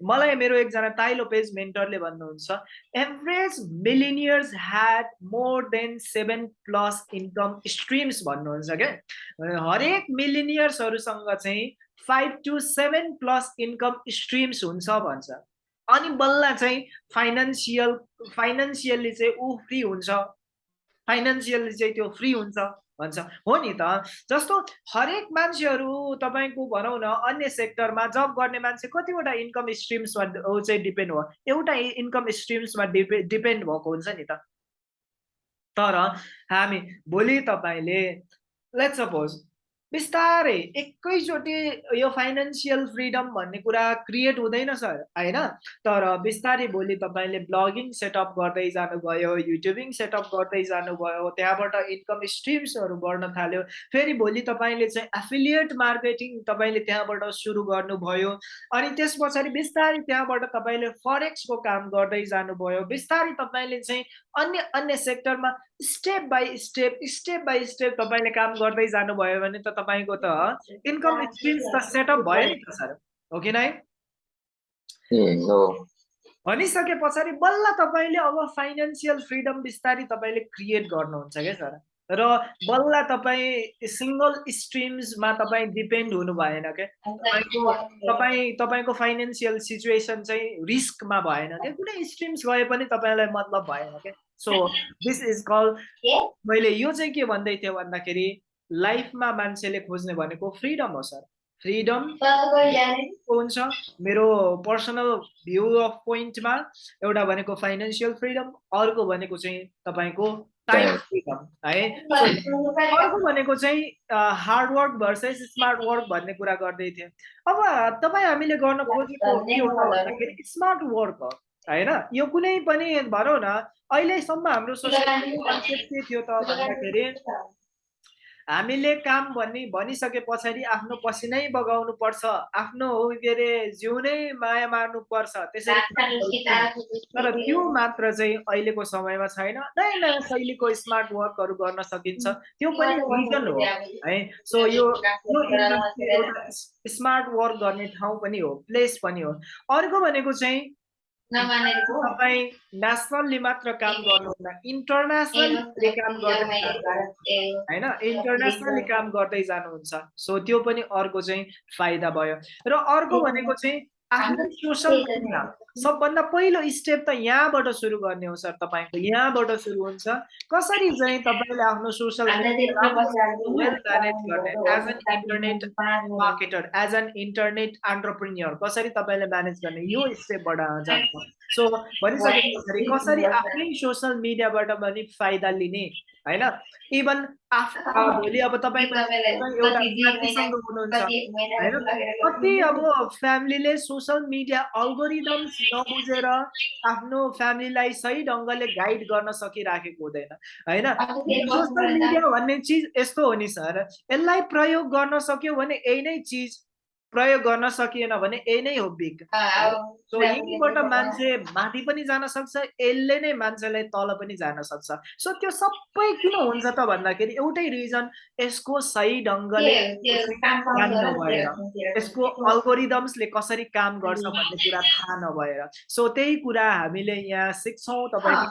मलाई मेरो एकजना ताइलो पेज मेन्टरले भन्नुहुन्छ average millionaires had more than seven plus income streams भन्नुहुन्छ क्या। हरेक मिलिनियर्सहरूसँग चाहिँ five to seven plus income streams हुन्छ भन्छ। अनि बल्ल चाहिँ फाइनेन्सियल फाइनेन्सियल्ली चाहिँ ऊ फ्री हुन्छ। फाइनेन्सियल्ली चाहिँ त्यो फ्री हुन्छ भन्छ। हो नि त? जस्तो हरेक मान्छेहरू तपाईँको भनौँ न अन्य सेक्टरमा जब गर्ने मान्छे कतिवटा इन्कम स्ट्रिम्समा चाहिँ डिपेन्ड हो। एउटा इन्कम स्ट्रिम्समा डिपे डिपेन्ड भएको हुन्छ नि त। तर हामी भोलि तपाईँले लेट सपोज बिस्तारै एकैचोटि यो फाइनेन्सियल फ्रिडम भन्ने कुरा क्रिएट हुँदैन सर होइन? तर बिस्तारै भोलि तपाईँले ब्लगिङ सेटअप गर्दै जानुभयो युट्युबिङ सेटअप गर्दै जानुभयो त्यहाँबाट इन्कम स्ट्रिम्सहरू बढ्न थाल्यो फेरि भोलि तपाईँले चाहिँ एफिलिएट मार्केटिङ तपाईँले त्यहाँबाट सुरु गर्नुभयो अनि त्यस पछाडि बिस्तारै त्यहाँबाट तपाईँले फरेक्सको काम गर्दै जानुभयो बिस्तारै तपाईँले चाहिँ अन्य अन्य सेक्टरमा step by step step by step तपाईँले काम गर्दै जानुभयो भने त तपाईँको त इन्कम स्ट्रिम्स त सेटअप भयो नि त सर। हो कि नै? हो। भनिसके पछाडि बल्ल तपाईँले अब फाइनेन्सियल फ्रिडम बिस्तारै तपाईँले क्रिएट गर्नुहुन्छ क्या सर? र बल्ल तपाईँ सिङ्गल स्ट्रिम्समा तपाईँ डिपेन्ड हुनु भएन क्या तपाईँको तपाईँ तपाईँको फाइनेन्सियल सिचुएसन चाहिँ रिस्कमा भएन क्या कुनै स्ट्रिम्स गए पनि तपाईँलाई मतलब भएन क्या सो दिस इज कल मैले यो चाहिँ के भन्दै थिएँ भन्दाखेरि लाइफमा मान्छेले खोज्ने भनेको फ्रिडम हो सर फ्रिडम हुन्छ? मेरो पर्सनल भ्यू अफ पोइन्टमा एउटा भनेको फाइनेन्सियल फ्रिडम अर्को भनेको चाहिँ तपाईँको टाइम फ्रिडम है? अर्को भनेको चाहिँ हार्डवर्क भर्सेस स्मार्ट वर्क भन्ने कुरा गर्दै थिएँ। अब तपाईँ हामीले गर्न खोजेको के हो भन्दाखेरि स्मार्ट वर्क हो होइन? यो कुनै पनि भनौँ न अहिलेसम्म हाम्रो सोसाइटी कन्सेप्ट के थियो त भन्दाखेरि हामीले काम भन्ने भनिसके पछाडि आफ्नो पसिनै बगाउनु पर्छ। आफ्नो के अरे जिउ नै माया मार्नु पर्छ। त्यसरी तर त्यो मात्र चाहिँ अहिलेको समयमा छैन। नयाँ नयाँ शैलीको स्मार्ट वर्कहरू गर्न सकिन्छ। त्यो पनि रिजन हो है। सो यो स्मार्ट वर्क गर्ने ठाउँ पनि हो प्लेस पनि हो। अर्को भनेको चाहिँ तपाईँ नेसनल्ली मात्र काम गर्नुहुन्न। इन्टरनेसनली काम गर्दै होइन? इन्टरनेसनली काम गर्दै जानुहुन्छ। सो त्यो पनि अर्को चाहिँ फाइदा भयो। र अर्को भनेको चाहिँ आफ्नो सोसल मीडिया सबभन्दा पहिलो स्टेप त यहाँबाट सुरु गर्ने हो सर तपाईँको। यहाँबाट सुरु हुन्छ। कसरी चाहिँ तपाईँले आफ्नो social internet marketer as an internet entrepreneur कसरी तपाईँले म्यानेज गर्ने? यो स्टेपबाट जान्छ सो भनिसके पछाडि कसरी आफ्नै सोसियल मिडियाबाट पनि फाइदा लिने? होइन इभन आफ भोलि अब तपाईँ कति अब फ्यामिलीले सोसियल मिडिया अल्गोरिदम्स नबुझेर आफ्नो फ्यामिलीलाई सही ढङ्गले गाइड गर्न सकिराखेको हुँदैन होइन सोसियल मिडिया भन्ने चिज यस्तो हो नि सर यसलाई प्रयोग गर्न सक्यो भने यही नै चिज प्रयोग गर्न सकिएन भने यही नै हो बिग। सो यहीँबाट मान्छे माथि पनि जान सक्छ यसले नै मान्छेलाई तल पनि जान सक्छ। सो त्यो सबै किन हुन्छ त भन्दाखेरि एउटै रिजन यसको सही ढङ्गले यसको अल्गोरिदम्सले कसरी काम गर्छ भन्ने कुरा थाहा नभएर। सो त्यही कुरा हामीले यहाँ सिक्छौँ तपाईँ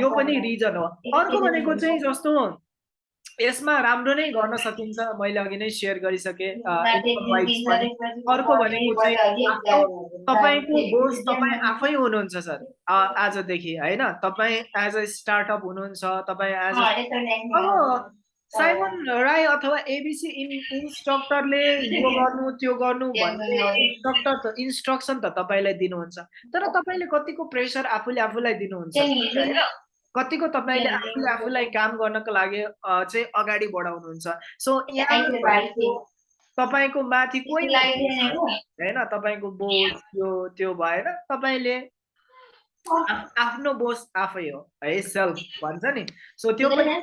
यो पनि रिजन हो। अर्को भनेको चाहिँ जस्तो यसमा राम्रो नै गर्न सकिन्छ मैले अघि नै सेयर गरिसकेँ अर्को भनेको तपाईँको बोस तपाईँ आफै हुनुहुन्छ सर। आजदेखि होइन? तपाईँ एज अ स्टार्टअप हुनुहुन्छ तपाईँ एज अब साइमन राई अथवा एबिसी इन इन्स्ट्रक्टरले यो गर्नु त्यो गर्नु भन्ने इन्स्ट्रक्टर त इन्स्ट्रक्सन त तपाईँलाई दिनुहुन्छ। तर तपाईँले कतिको प्रेसर आफूले आफूलाई दिनुहुन्छ? कतिको तपाईँले आफूले आफूलाई काम गर्नको लागि चाहिँ अगाडि बढाउनुहुन्छ। सो तपाईँको माथि कोही होइन तपाईँको बोस त्यो त्यो भएर तपाईँले आफ्नो बोस आफै हो है सेल्फ भन्छ नि। सो त्यो पनि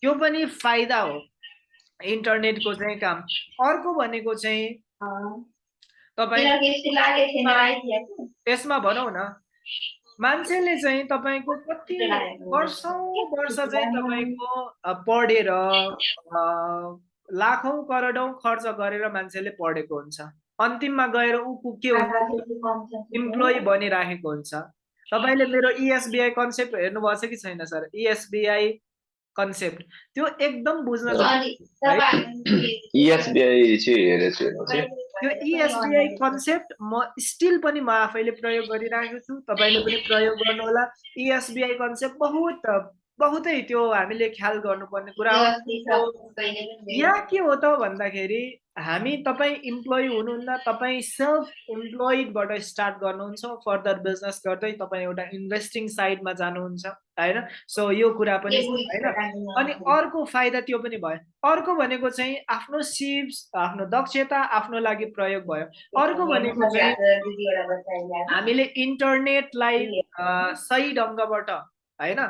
त्यो पनि फाइदा हो इन्टरनेटको चाहिँ काम। अर्को भनेको चाहिँ तपाईँ यसमा भनौँ न मान्छेले चाहिँ तपाईँको कति वर्षौँ वर्ष चाहिँ तपाईँको पढेर लाखौँ करोडौँ खर्च गरेर मान्छेले पढेको हुन्छ। अन्तिममा गएर ऊ के हुन्छ? इम्प्लोइ बनिराखेको हुन्छ। तपाईँले मेरो इएसबिआई कन्सेप्ट हेर्नुभएको छ कि छैन सर? इएसबिआई कन्सेप्ट त्यो एकदम बुझ्न त्यो इएसबिआई कन्सेप्ट म स्टिल पनि म आफैले प्रयोग गरिरहेको छु। तपाईँले पनि प्रयोग गर्नुहोला। इएसबिआई कन्सेप्ट बहुत बहुतै त्यो हामीले ख्याल गर्नुपर्ने कुरा हो। यहाँ के हो त भन्दाखेरि हामी तपाईँ इम्प्लोइ हुनुहुन्न तपाईँ सेल्फ इम्प्लोइडबाट स्टार्ट गर्नुहुन्छ फर्दर बिजनेस गर्दै तपाईँ एउटा इन्भेस्टिङ साइडमा जानुहुन्छ होइन सो यो कुरा पनि होइन अनि अर्को फाइदा त्यो पनि भयो अर्को भनेको चाहिँ आफ्नो सिप्स आफ्नो दक्षता आफ्नो लागि प्रयोग भयो अर्को भनेको चाहिँ हामीले इन्टरनेटलाई सही ढङ्गबाट होइन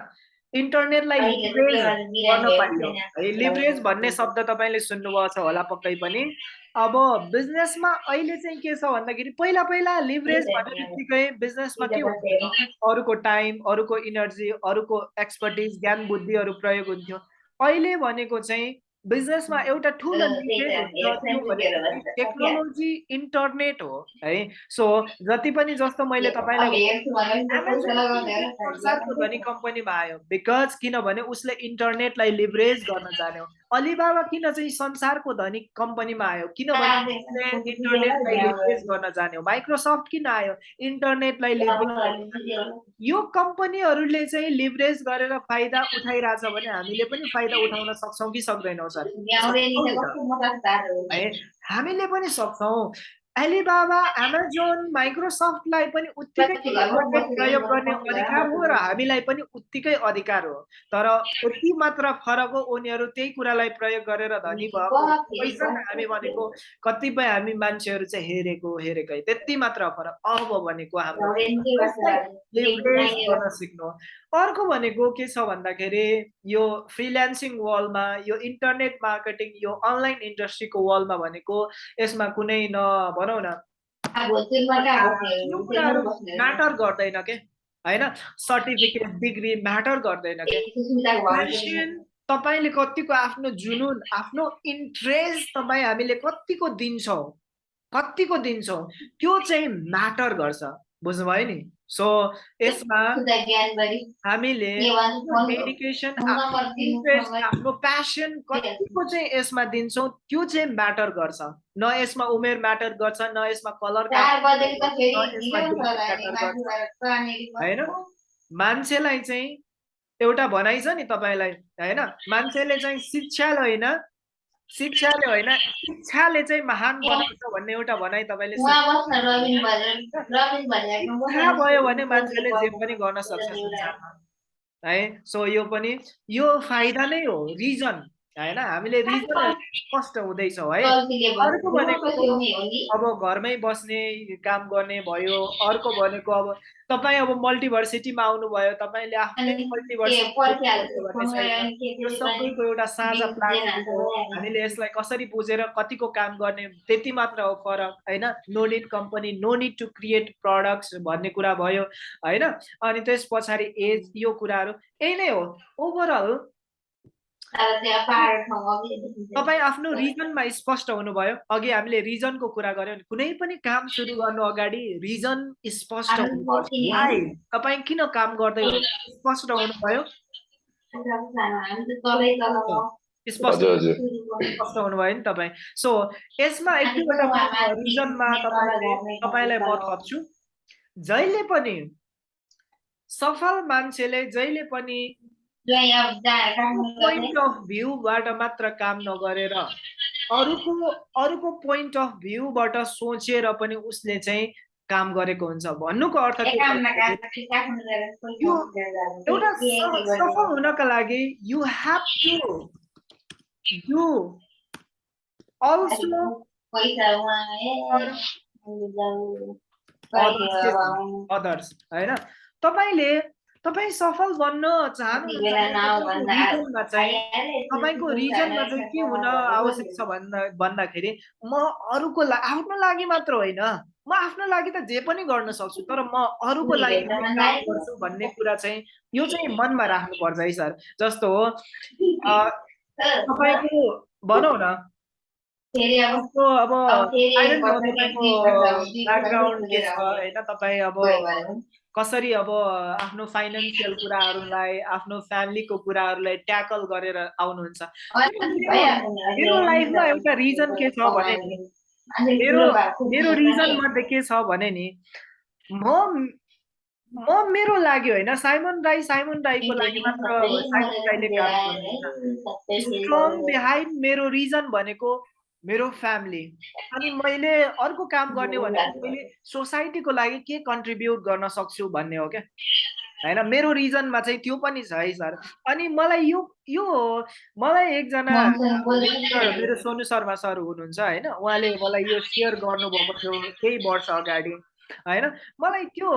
इन्टरनेटलाई लिभरेज गर्न पाइयो। है लिभरेज भन्ने शब्द तपाईँले सुन्नुभएको छ होला पक्कै पनि। अब बिजनेसमा अहिले चाहिँ के छ भन्दाखेरि पहिला पहिला लिभरेज भन्ने बित्तिकै बिजनेसमा के हुन्छ अरूको टाइम अरूको इनर्जी अरूको एक्सपर्टिज ज्ञान बुद्धिहरू प्रयोग हुन्थ्यो। अहिले भनेको चाहिँ बिजनेसमा एउटा ठुलो टेक्नोलोजी इन्टरनेट हो है। सो जति पनि जस्तो मैले तपाईँलाई कम्पनीमा आयो। बिकज किनभने उसले इन्टरनेटलाई लिभरेज गर्न जान्यो। अलिबाबा किन चाहिँ संसारको धनी कम्पनीमा आयो? किनभने इन्टरनेटलाई लेभरेज गर्न जान्यो? माइक्रोसफ्ट किन आयो? इन्टरनेटलाई यो कम्पनीहरूले चाहिँ लिभरेज गरेर फाइदा उठाइरहेछ भने हामीले पनि फाइदा उठाउन सक्छौँ कि सक्दैनौँ सर? है हामीले पनि सक्छौँ। एलिबाबा एमाजोन माइक्रोसफ्टलाई पनि उत्तिकै प्रयोग गर्ने अधिकार हो र हामीलाई पनि उत्तिकै अधिकार हो। तर यति मात्र फरक हो उनीहरू त्यही कुरालाई प्रयोग गरेर धनी भएको पैसा हामी भनेको कतिपय हामी मान्छेहरू चाहिँ हेरेको हेरेकै त्यति मात्र फरक। अब भनेको हाम्रो सिक्नु अर्को भनेको के छ भन्दाखेरि यो फ्रिल्यान्सिङ वर्ल्डमा यो इन्टरनेट मार्केटिङ यो अनलाइन इन्डस्ट्रीको वर्ल्डमा भनेको यसमा कुनै न भनौँ न। म्याटर गर्दैन के? होइन? सर्टिफिकेट डिग्री म्याटर गर्दैन के? तपाईँले कतिको आफ्नो जुनुन आफ्नो इन्ट्रेस्ट तपाईँ हामीले कतिको दिन्छौँ? कतिको दिन्छौँ? त्यो चाहिँ म्याटर गर्छ। बुझ्नुभयो नि? सो यसमा हामीले डेडिकेसन आफ्नो प्यासन कतिको चाहिँ यसमा दिन्छौँ त्यो चाहिँ म्याटर गर्छ। न यसमा उमेर म्याटर गर्छ न यसमा कलर होइन? मान्छेलाई चाहिँ एउटा भनाइ छ नि तपाईँलाई होइन? मान्छेले चाहिँ शिक्षाले होइन शिक्षाले होइन शिक्षाले चाहिँ महान बनाउँछ भन्ने एउटा भनाइ तपाईँले शिक्षा भयो भने मान्छेले जे पनि गर्न सक्छ है सो यो पनि यो फाइदा नै हो रिजन। होइन? हामीले रिजन स्पष्ट हुँदैछौँ है? अर्को भनेको अब घरमै बस्ने काम गर्ने भयो अर्को भनेको अब तपाईँ अब मल्टिभर्सिटीमा आउनुभयो तपाईँले आफ्नै मल्टिभर्सिटी यो सबैको एउटा साझा प्लान हामीले यसलाई कसरी बुझेर कतिको काम गर्ने त्यति मात्र हो फरक होइन? No need company no need to create products भन्ने कुरा भयो होइन? अनि त्यस पछाडि एज यो कुराहरू यही नै हो। ओभरअल तपाईँ आफ्नो रिजनमा स्पष्ट हुनुभयो। अघि हामीले रिजनको कुरा गर्यौँ कुनै पनि काम सुरु गर्नु अगाडि रिजन स्पष्ट? तपाईँ किन काम गर्दै हो स्पष्ट हुनुभयो? स्पष्ट हुनुभयो नि तपाईँ। सो यसमा एक दुईवटा रिजनमा तपाईँले तपाईँलाई म थप्छु। जहिले पनि सफल मान्छेले जहिले पनि पोइन्ट अफ भ्यूबाट मात्र काम नगरेर अरूको अरूको पोइन्ट अफ भ्यूबाट सोचेर पनि उसले चाहिँ काम गरेको हुन्छ। भन्नुको अर्थ एउटा सफल हुनका लागि you have to do also others होइन? तपाईँले तपाईँ सफल बन्न चाहनुहुन्छ चाहिँ तपाईँको रिजनमा चाहिँ के हुन आवश्यक छ भन्दा भन्दाखेरि म अरूको ला आफ्नो लागि मात्र होइन। म आफ्नो लागि त जे पनि गर्न सक्छु तर म अरूको लागि गर्छु भन्ने कुरा चाहिँ यो चाहिँ मनमा राख्नुपर्छ है सर। जस्तो हो तपाईँको भनौँ न। जस्तो अब I don't know, तपाईँको ब्याकग्राउन्ड के छ होइन तपाईँ अब कसरी अब आफ्नो फाइनेन्सियल कुराहरूलाई आफ्नो फ्यामिलीको कुराहरूलाई ट्याकल गरेर आउनुहुन्छ। मेरो लाइफमा एउटा रिजन के छ भने नि मेरो मेरो रिजन मध्ये के छ भने नि म म मेरो लागि होइन साइमन राई साइमन राईको लागि मात्र साइमन राईले स्ट्रङ बिहाइन्ड मेरो रिजन भनेको मेरो फ्यामिली अनि मैले अर्को काम गर्ने भनेको मैले सोसाइटीको लागि के कन्ट्रिब्युट गर्न सक्छु भन्ने हो क्या? होइन मेरो रिजनमा चाहिँ त्यो पनि छ है सर अनि मलाई यो यो मलाई एकजना मेरो सोनु शर्मा सर हुनुहुन्छ होइन। उहाँले मलाई यो सेयर गर्नुभएको थियो केही वर्ष अगाडि होइन। मलाई त्यो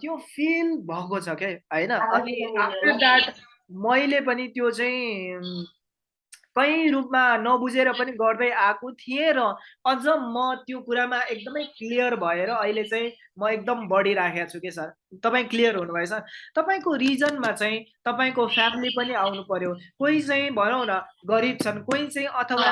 त्यो फिल भएको छ क्या होइन। अनि आफ्टर द्याट मैले पनि त्यो चाहिँ कहीँ रूपमा नबुझेर पनि गर्दै आएको थिएँ र अझ म त्यो कुरामा एकदमै क्लियर भएर अहिले चाहिँ म एकदम बढिराखेको छु कि सर। तपाईँ क्लियर हुनुभएछ? तपाईँको रिजनमा चाहिँ तपाईँको फ्यामिली पनि आउनु पर्यो कोही चाहिँ भनौँ न गरिब छन् कोही चाहिँ अथवा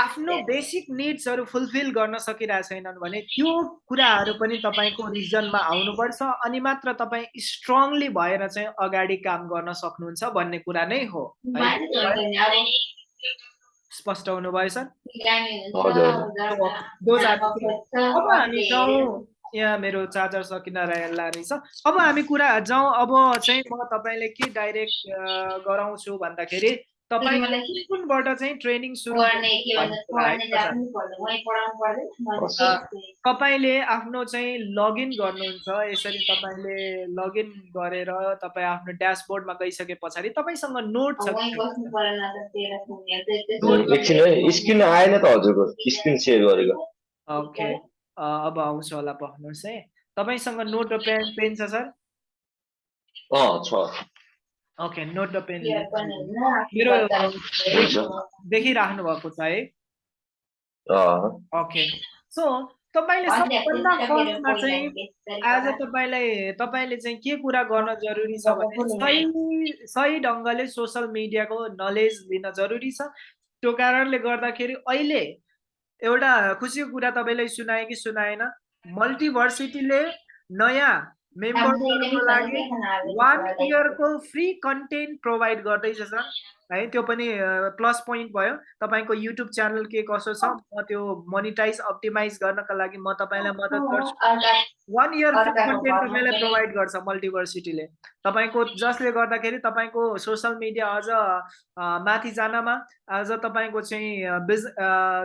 आफ्नो- बेसिक निड्सहरू फुलफिल गर्न सकिरहेको छैनन् भने त्यो कुराहरू पनि तपाईँको रिजनमा आउनुपर्छ अनि मात्र तपाईँ स्ट्रङली भएर चाहिँ अगाडि काम गर्न सक्नुहुन्छ भन्ने कुरा नै है? स्पष्ट things. अब हामी जाउँ। यहाँ मेरो चार्जर सकिन रहेला रहेछ। अब हामी कुरा जाउँ। अब चाहिँ म तपाईँले के डाइरेक्ट गराउँछु भन्दाखेरि तपाईँ कुन कुनबाट चाहिँ ट्रेनिङ सुरु तपाईँले आफ्नो चाहिँ लगइन गर्नुहुन्छ यसरी तपाईँले लगइन गरेर तपाईँ आफ्नो ड्यासबोर्डमा गइसके पछाडि तपाईँसँग नोट छ स्क्रिन आएन त हजुरको स्क्रिन सेयर गरेको। ओके अब आउँछ होला पढ्नुहोस् है। तपाईँसँग नोट र पेन पेन छ सर? अँ छ। ओके नोट पेन मेरो देखिराख्नु भएको छ है अँ ओके सो तपाईँले सबभन्दा फर्स्टमा चाहिँ आज तपाईँलाई तपाईँले चाहिँ के कुरा गर्न जरुरी छ भने सही सही ढङ्गले सोसल मिडियाको नलेज लिन जरुरी छ त्यो कारणले गर्दाखेरि अहिले एउटा खुसीको कुरा तपाईँलाई सुनाएँ कि सुनाएन मल्टिभर्सिटीले नयाँ मेम्बरहरूको लागि वान इयरको फ्री कन्टेन्ट प्रोभाइड गर्दैछ सर है? त्यो पनि प्लस पोइन्ट भयो। तपाईँको युट्युब च्यानल के कसो छ? म त्यो मोनिटाइज अप्टिमाइज गर्नका लागि म तपाईँलाई मद्दत गर्छु। वान इयर कन्टेन्ट तपाईँलाई प्रोभाइड गर्छ मल्टिभर्सिटीले तपाईँको जसले गर्दाखेरि तपाईँको सोसल मिडिया अझ माथि जानमा अझ तपाईँको चाहिँ बिज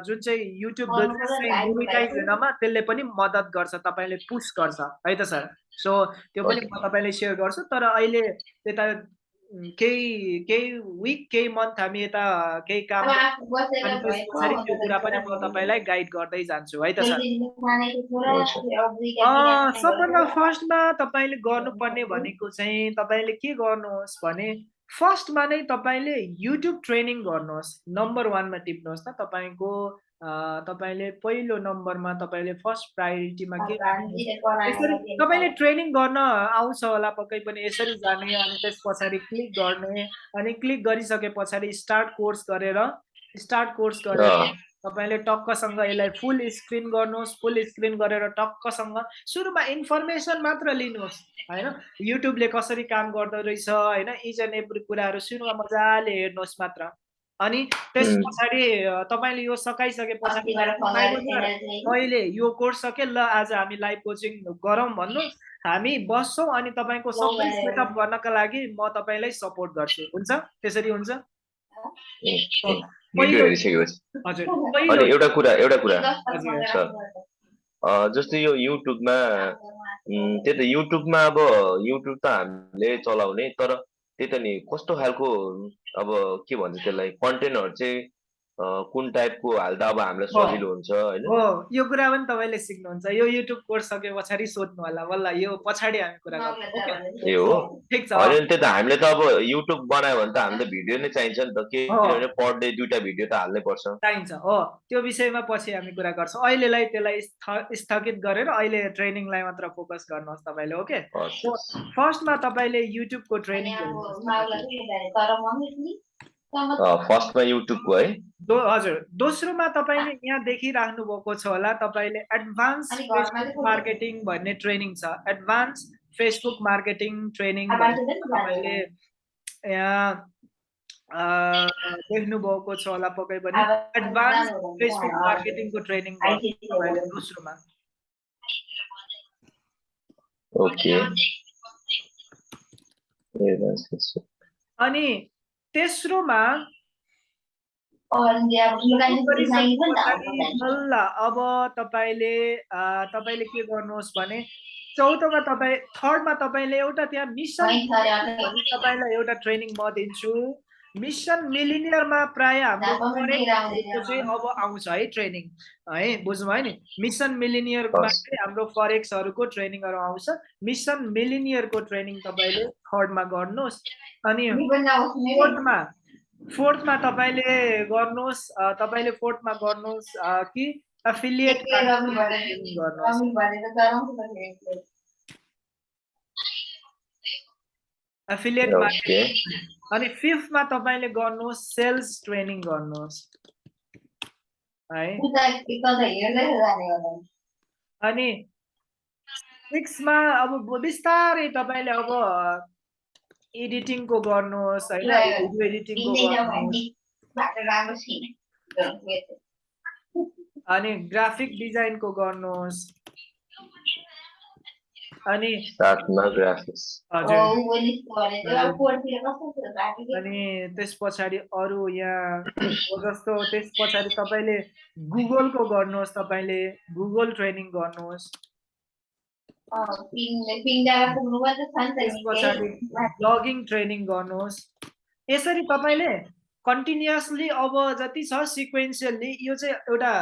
जुन चाहिँ युट्युब बिजनेस चाहिँ मोनिटाइज हुनमा त्यसले पनि मद्दत गर्छ तपाईँले पुस गर्छ। है त सर? सो त्यो पनि म तपाईँलाई सेयर गर्छु। तर अहिले त्यता केही केही विक केही मन्थ हामी यता केही काम पछाडि त्यो कुरा पनि म तपाईँलाई गाइड गर्दै जान्छु है त सर? अँ, सबभन्दा फर्स्टमा तपाईँले गर्नुपर्ने भनेको चाहिँ तपाईँले के गर्नुहोस् भने फर्स्टमा नै तपाईँले युट्युब ट्रेनिङ गर्नुहोस्। नम्बर वानमा टिप्नुहोस् त तपाईँको तपाईँले पहिलो नम्बरमा तपाईँले फर्स्ट प्रायोरिटीमा के यसरी तपाईँले ट्रेनिङ गर्न आउँछ होला पक्कै पनि यसरी जाने अनि त्यस पछाडि क्लिक गर्ने अनि क्लिक गरिसके पछाडि स्टार्ट कोर्स गरेर स्टार्ट कोर्स गरेर तपाईँले टक्कसँग यसलाई फुल स्क्रिन गर्नुहोस् फुल स्क्रिन गरेर टक्कसँग सुरुमा इन्फर्मेसन मात्र लिनुहोस् होइन? युट्युबले कसरी काम गर्दो रहेछ होइन? इच एन्ड एभ्री कुराहरू सुरुमा मजाले हेर्नुहोस् मात्र। अनि त्यस. पछाडि तपाईँले यो सकाइसके पछाडि "भाइ बजार, मैले यो कोर्स सकेँ ल आज हामी लाइभ कोचिङ गरौँ भन्नु। हामी बस्छौँ अनि तपाईँको सबै। सेटअप गर्नका लागि म तपाईँलाई सपोर्ट गर्छु। हुन्छ? त्यसरी हुन्छ? एउटा कुरा एउटा कुरा। जस्तै यो युट्युबमा त्यही त युट्युबमा अब युट्युब त हामीले चलाउने तर त्यही त नि कस्तो खालको अब के भन्छ त्यसलाई कन्टेन्टहरू चाहिँ कुन टाइपको हाल्दा अब हामीलाई। सजिलो हुन्छ होइन? हो यो कुरा पनि तपाईँले सिक्नुहुन्छ। यो युट्युब कोर्स सके पछाडि सोध्नु होला। बल्ल यो पछाडि हामी कुरा? ए हो? ठिक छ। होइन त्यही त हामीले त अब युट्युब बनायो भने त हामीले त भिडियो नै चाहिन्छ नि त। किनभने पर डे दुइटा भिडियो त हाल्नै पर्छ। चाहिन्छ हो त्यो विषयमा पछि हामी कुरा गर्छौँ। अहिलेलाई त्यसलाई स्थ- स्थगित गरेर अहिले ट्रेनिङलाई मात्र फोकस गर्नुहोस् तपाईँले ओके। फर्स्टमा तपाईँले युट्युबको ट्रेनिङ फर्स्टमा युट्युबको है। दो हजुर। दोस्रोमा तपाईँले यहाँ देखिराख्नु भएको छ होला तपाईँले एडभान्स फेसबुक मार्केटिङ भन्ने ट्रेनिङ छ। एडभान्स फेसबुक मार्केटिङ ट्रेनिङ तपाईँले यहाँ अ, देख्नुभएको छ होला पक्कै पनि। एडभान्स फेसबुक मार्केटिङको ट्रेनिङ तपाईँले दोस्रोमा। ओके। अनि तेस्रोमा बल्ल अब तपाईँले तपाईँले के गर्नुहोस् भने चौथोमा तपाईँ थर्डमा तपाईँले एउटा त्यहाँ मिसन तपाईँलाई एउटा ट्रेनिङ म दिन्छु। मिसन मिलिनियरमा प्राय हाम्रो फरेक्सको चाहिँ अब आउँछ है ट्रेनिङ है बुझ्नुभयो नि? मिसन मिलिनियरमा। चाहिँ हाम्रो फरेक्सहरूको ट्रेनिङहरू आउँछ। मिसन मिलिनियरको ट्रेनिङ तपाईँले थर्डमा गर्नुहोस्। अनि फोर्थमा फोर्थमा तपाईँले गर्नुहोस् तपाईँले फोर्थमा गर्नुहोस् कि एफिलिएट गर्नुहोस्। Affiliate okay. अनि फिफ्थमा तपाईँले गर्नुहोस् सेल्स ट्रेनिङ गर्नुहोस्। है? अनि सिक्समा अब बिस्तारै तपाईँले अब एडिटिङको गर्नुहोस् होइन? भिडियो एडिटिङको गर्नुहोस्। अनि ग्राफिक डिजाइनको गर्नुहोस् अनि साथमा ग्राफिक्स हजुर ऊ पनि भने चाहिँ अब पोहोरतिर कस्तो थियो बाटो के अनि त्यस पछाडि अरू यहाँ जस्तो त्यस पछाडि तपाईँले गुगलको गर्नुहोस् तपाईँले. गुगल ट्रेनिङ गर्नुहोस्। ब्लगिङ ट्रेनिङ गर्नुहोस्। यसरी तपाईँले कन्टिन्युसली अब जति छ सिक्वेन्सियल्ली यो चाहिँ एउटा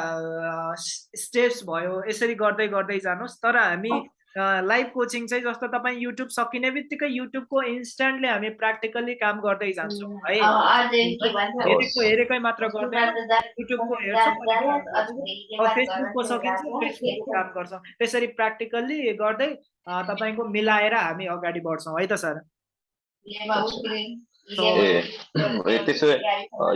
स्टेप्स भयो। यसरी गर्दै गर्दै जानुहोस्। तर हामी लाइभ कोचिङ चाहिँ जस्तो तपाईँ युट्युब सकिने बित्तिकै युट्युबको इन्स्ट्यान्टली हामी प्र्याक्टिकल्ली काम गर्दै जान्छौँ है? हेरेको हेरेकै मात्र गर्दैन जा- युट्युबको हेर्छौँ फेसबुकको सकिन्छ जान्छ, फेसबुकको काम गर्छौँ। त्यसरी प्र्याक्टिकल्ली गर्दै तपाईँको मिलाएर हामी अगाडि बढ्छौँ है त सर? त्यसो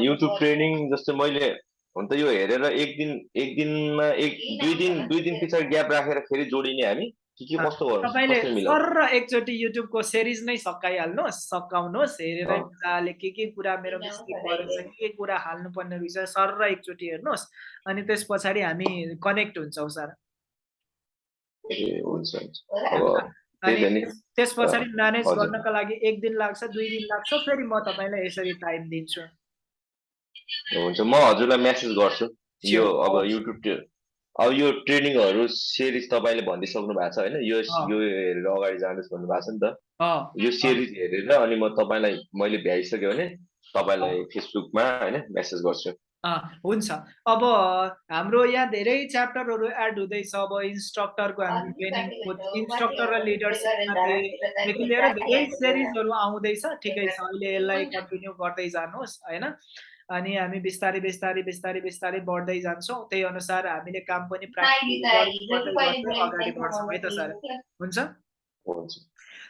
युट्युब ट्रेनिङ जस्तै मैले हुन त यो हेरेर एक दिन एक दिनमा एक दुई दिन दुई दिन पछाडि ग्याप राखेर फेरि जोडिने हामी कि के कस्तो गर्नु? तपाईँले कसरी मिलाउनु? सर र एकचोटि युट्युबको सिरिज नै सकाइहाल्नुहोस् सकाउनुहोस् हेरेरै। मजाले के के कुरा मेरो मिस्टेक परेछ के के कुरा हाल्नुपर्ने रहेछ सर र एकचोटि हेर्नुहोस् अनि त्यस पछाडि हामी कनेक्ट हुन्छौँ सर। अनि त्यस- पछाडि म्यानेज। गर्नका लागि एक दिन लाग्छ दुई दिन लाग्छ फेरि म तपाईँलाई यसरी टाइम दिन्छु। हुन्छ म हजुरलाई मेसेज गर्छु। यो. अब युट्युब अब यो ट्रेनिङहरू सिरिज तपाईँले भनिदिइसक्नु भएको छ होइन? यो। यो हेरेर अगाडि जानुहोस् भन्नुभएको छ नि त। अँ। यो सिरिज हेरेर अनि म तपाईँलाई मैले भ्याइसक्यो भने तपाईँलाई फेसबुकमा होइन मेसेज गर्छु। अँ, हुन्छ। अब हाम्रो यहाँ धेरै च्याप्टरहरू एड हुँदैछ। अब इन्स्ट्रक्टरको हामी ट्रेनिङ इन्स्ट्रक्टर र लिडरसिपदेखि लिएर धेरै सिरिजहरू आउँदैछ। ठिकै छ। अहिले यसलाई कन्टिन्यू गर्दै जानुहोस् होइन? अनि हामी बिस्तारै बिस्तारै बिस्तारै बिस्तारै बढ्दै जान्छौँ। त्यही अनुसार हामीले काम पनि अगाडि बढ्छौँ है त सर। हुन्छ? हुन्छ।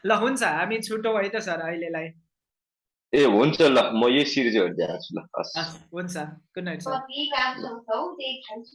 ल हुन्छ। हामी छुटौँ है त सर अहिलेलाई। ए हुन्छ ल। म यही सिरिज हेर्दै आएको छु ल हुन्छ। Good night sir.